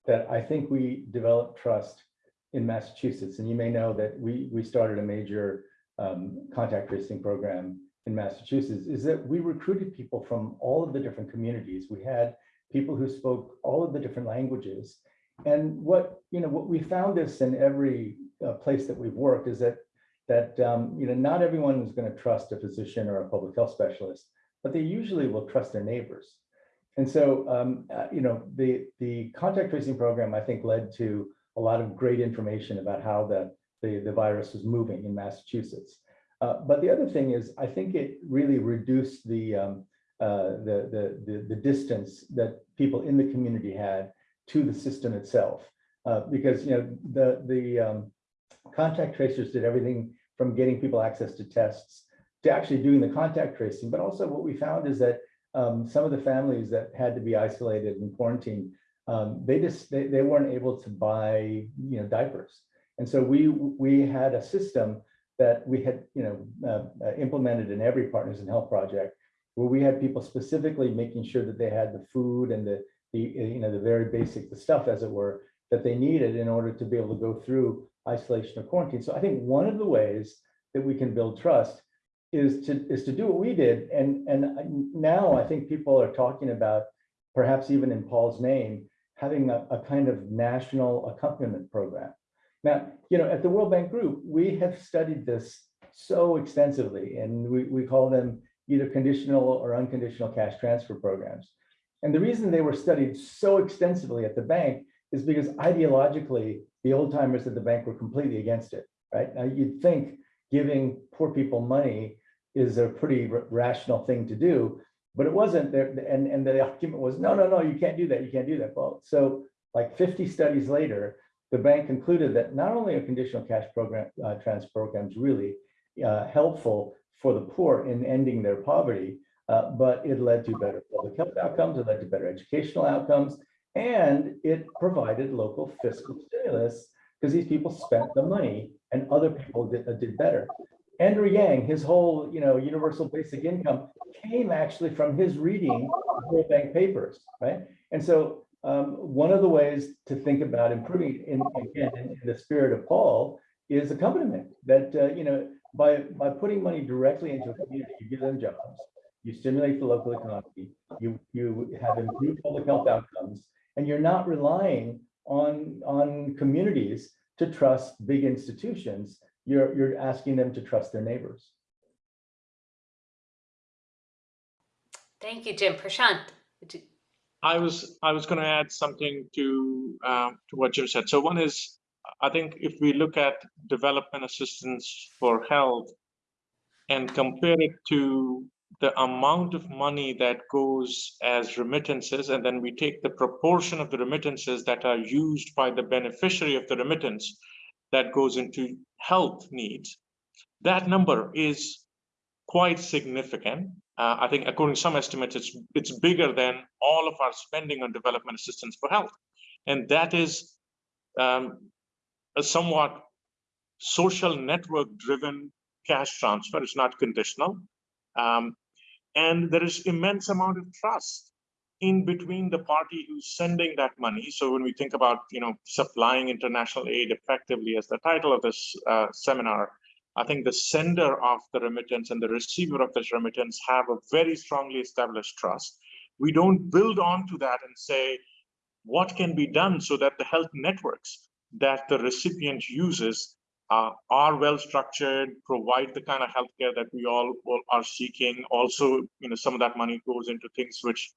that I think we develop trust in Massachusetts, and you may know that we we started a major um, contact tracing program in Massachusetts, is that we recruited people from all of the different communities. We had people who spoke all of the different languages, and what you know what we found this in every uh, place that we've worked is that that um, you know not everyone is going to trust a physician or a public health specialist but they usually will trust their neighbors. And so, um, uh, you know, the, the contact tracing program, I think, led to a lot of great information about how the, the, the virus was moving in Massachusetts. Uh, but the other thing is, I think it really reduced the, um, uh, the, the, the, the, distance that people in the community had to the system itself. Uh, because, you know, the, the um, contact tracers did everything from getting people access to tests to actually doing the contact tracing. But also what we found is that um, some of the families that had to be isolated and quarantined, um, they just they, they weren't able to buy you know diapers. And so we we had a system that we had, you know, uh, uh, implemented in every Partners in Health project, where we had people specifically making sure that they had the food and the, the, you know, the very basic, the stuff as it were, that they needed in order to be able to go through isolation or quarantine. So I think one of the ways that we can build trust is to, is to do what we did. And, and now I think people are talking about, perhaps even in Paul's name, having a, a kind of national accompaniment program. Now, you know, at the World Bank Group, we have studied this so extensively, and we, we call them either conditional or unconditional cash transfer programs. And the reason they were studied so extensively at the bank is because ideologically, the old timers at the bank were completely against it, right? Now, you'd think giving poor people money is a pretty rational thing to do, but it wasn't there. And, and the argument was, no, no, no, you can't do that. You can't do that. Well, so like 50 studies later, the bank concluded that not only are conditional cash program uh, transfer programs really uh, helpful for the poor in ending their poverty, uh, but it led to better public health outcomes, it led to better educational outcomes, and it provided local fiscal stimulus because these people spent the money and other people did, uh, did better. Andrew Yang, his whole, you know, universal basic income came actually from his reading World Bank papers, right? And so um, one of the ways to think about improving in, again, in, in the spirit of Paul is accompaniment that, uh, you know, by, by putting money directly into a community, you give them jobs, you stimulate the local economy, you, you have improved public health outcomes, and you're not relying on, on communities to trust big institutions. You're, you're asking them to trust their neighbors. Thank you, Jim. Prashant, you- I was I was going to add something to uh, to what Jim said. So one is, I think if we look at development assistance for health and compare it to the amount of money that goes as remittances, and then we take the proportion of the remittances that are used by the beneficiary of the remittance that goes into health needs, that number is quite significant. Uh, I think according to some estimates, it's it's bigger than all of our spending on development assistance for health. And that is um, a somewhat social network driven cash transfer. It's not conditional. Um, and there is immense amount of trust in between the party who's sending that money. So when we think about, you know, supplying international aid effectively as the title of this uh, seminar, I think the sender of the remittance and the receiver of this remittance have a very strongly established trust. We don't build onto that and say, what can be done so that the health networks that the recipient uses uh, are well structured, provide the kind of healthcare that we all, all are seeking. Also, you know, some of that money goes into things which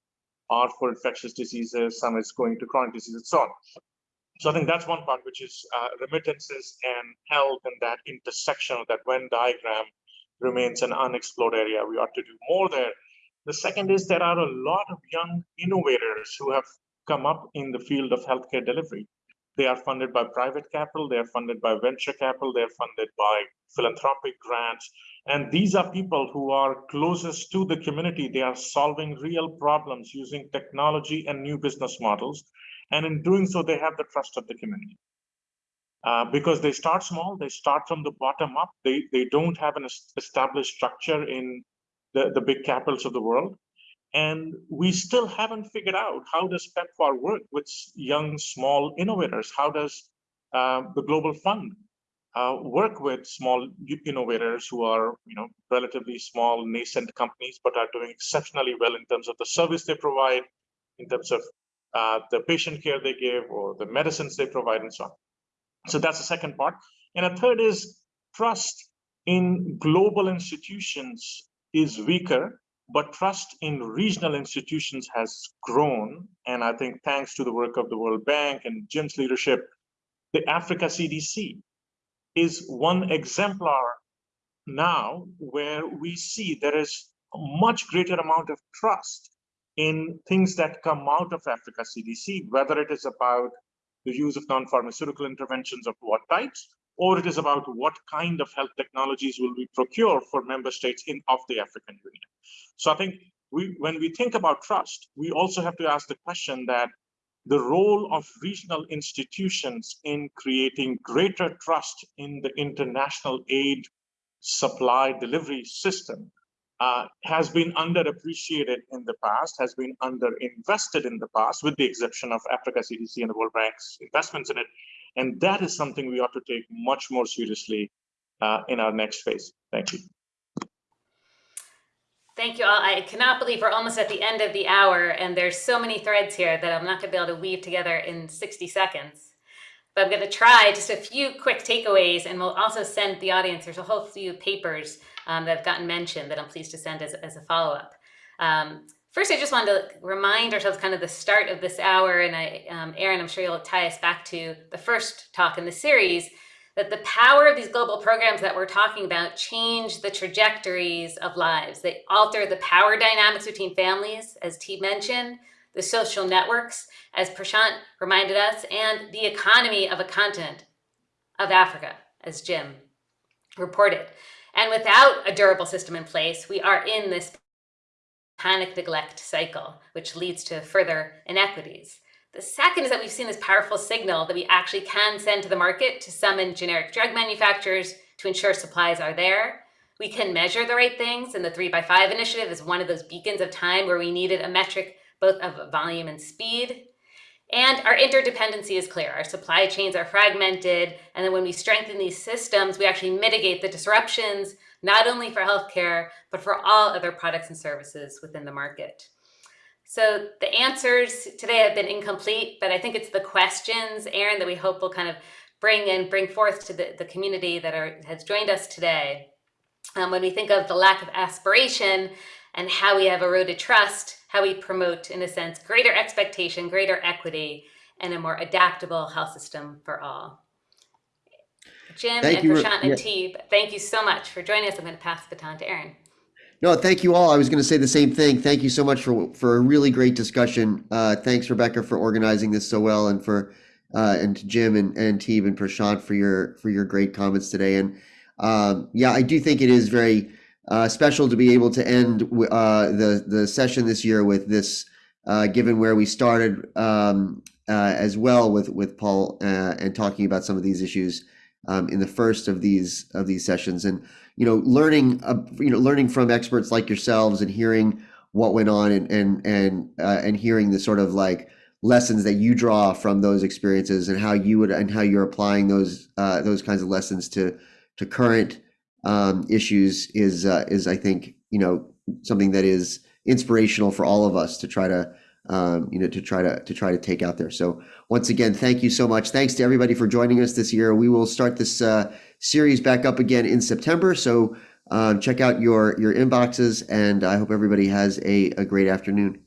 are for infectious diseases, some is going to chronic diseases, and so on. So I think that's one part, which is uh, remittances and health and that intersection of that Venn diagram remains an unexplored area. We ought to do more there. The second is there are a lot of young innovators who have come up in the field of healthcare delivery. They are funded by private capital, they are funded by venture capital, they are funded by philanthropic grants. And these are people who are closest to the community. They are solving real problems using technology and new business models. And in doing so, they have the trust of the community. Uh, because they start small, they start from the bottom up. They, they don't have an established structure in the, the big capitals of the world. And we still haven't figured out how does PEPFAR work with young, small innovators? How does uh, the Global Fund uh, work with small innovators who are, you know, relatively small, nascent companies, but are doing exceptionally well in terms of the service they provide, in terms of uh, the patient care they give or the medicines they provide and so on. So that's the second part. And a third is trust in global institutions is weaker, but trust in regional institutions has grown. And I think thanks to the work of the World Bank and Jim's leadership, the Africa CDC is one exemplar now where we see there is a much greater amount of trust in things that come out of Africa CDC, whether it is about the use of non-pharmaceutical interventions of what types, or it is about what kind of health technologies will we procure for member states in of the African Union. So I think we, when we think about trust, we also have to ask the question that the role of regional institutions in creating greater trust in the international aid supply delivery system uh, has been underappreciated in the past, has been underinvested in the past, with the exception of Africa CDC and the World Bank's investments in it. And that is something we ought to take much more seriously uh, in our next phase. Thank you. Thank you all. I cannot believe we're almost at the end of the hour and there's so many threads here that I'm not gonna be able to weave together in 60 seconds. But I'm gonna try just a few quick takeaways and we'll also send the audience, there's a whole few papers um, that have gotten mentioned that I'm pleased to send as, as a follow-up. Um, first, I just wanted to remind ourselves kind of the start of this hour and I, um, Aaron, I'm sure you'll tie us back to the first talk in the series, that the power of these global programs that we're talking about change the trajectories of lives. They alter the power dynamics between families, as T mentioned, the social networks, as Prashant reminded us, and the economy of a continent of Africa, as Jim reported. And without a durable system in place, we are in this panic neglect cycle, which leads to further inequities. The second is that we've seen this powerful signal that we actually can send to the market to summon generic drug manufacturers to ensure supplies are there. We can measure the right things, and the 3 by 5 initiative is one of those beacons of time where we needed a metric both of volume and speed. And our interdependency is clear. Our supply chains are fragmented, and then when we strengthen these systems, we actually mitigate the disruptions, not only for healthcare, but for all other products and services within the market. So the answers today have been incomplete, but I think it's the questions, Aaron, that we hope will kind of bring and bring forth to the, the community that are, has joined us today. Um, when we think of the lack of aspiration and how we have eroded trust, how we promote, in a sense, greater expectation, greater equity, and a more adaptable health system for all. Jim Thank and you, Prashant yeah. and Teeb, thank you so much for joining us. I'm going to pass the baton to Aaron. No, thank you all. I was going to say the same thing. Thank you so much for for a really great discussion. Uh, thanks, Rebecca, for organizing this so well, and for uh, and to Jim and and Teeb and Prashant for your for your great comments today. And um, yeah, I do think it is very uh, special to be able to end uh, the the session this year with this, uh, given where we started um, uh, as well with with Paul and talking about some of these issues um, in the first of these of these sessions. And you know, learning, uh, you know, learning from experts like yourselves and hearing what went on and and and uh, and hearing the sort of like lessons that you draw from those experiences and how you would and how you're applying those uh, those kinds of lessons to to current um, issues is uh, is I think you know something that is inspirational for all of us to try to um, you know to try to to try to take out there. So once again, thank you so much. Thanks to everybody for joining us this year. We will start this uh, series back up again in September. So um, check out your your inboxes, and I hope everybody has a, a great afternoon.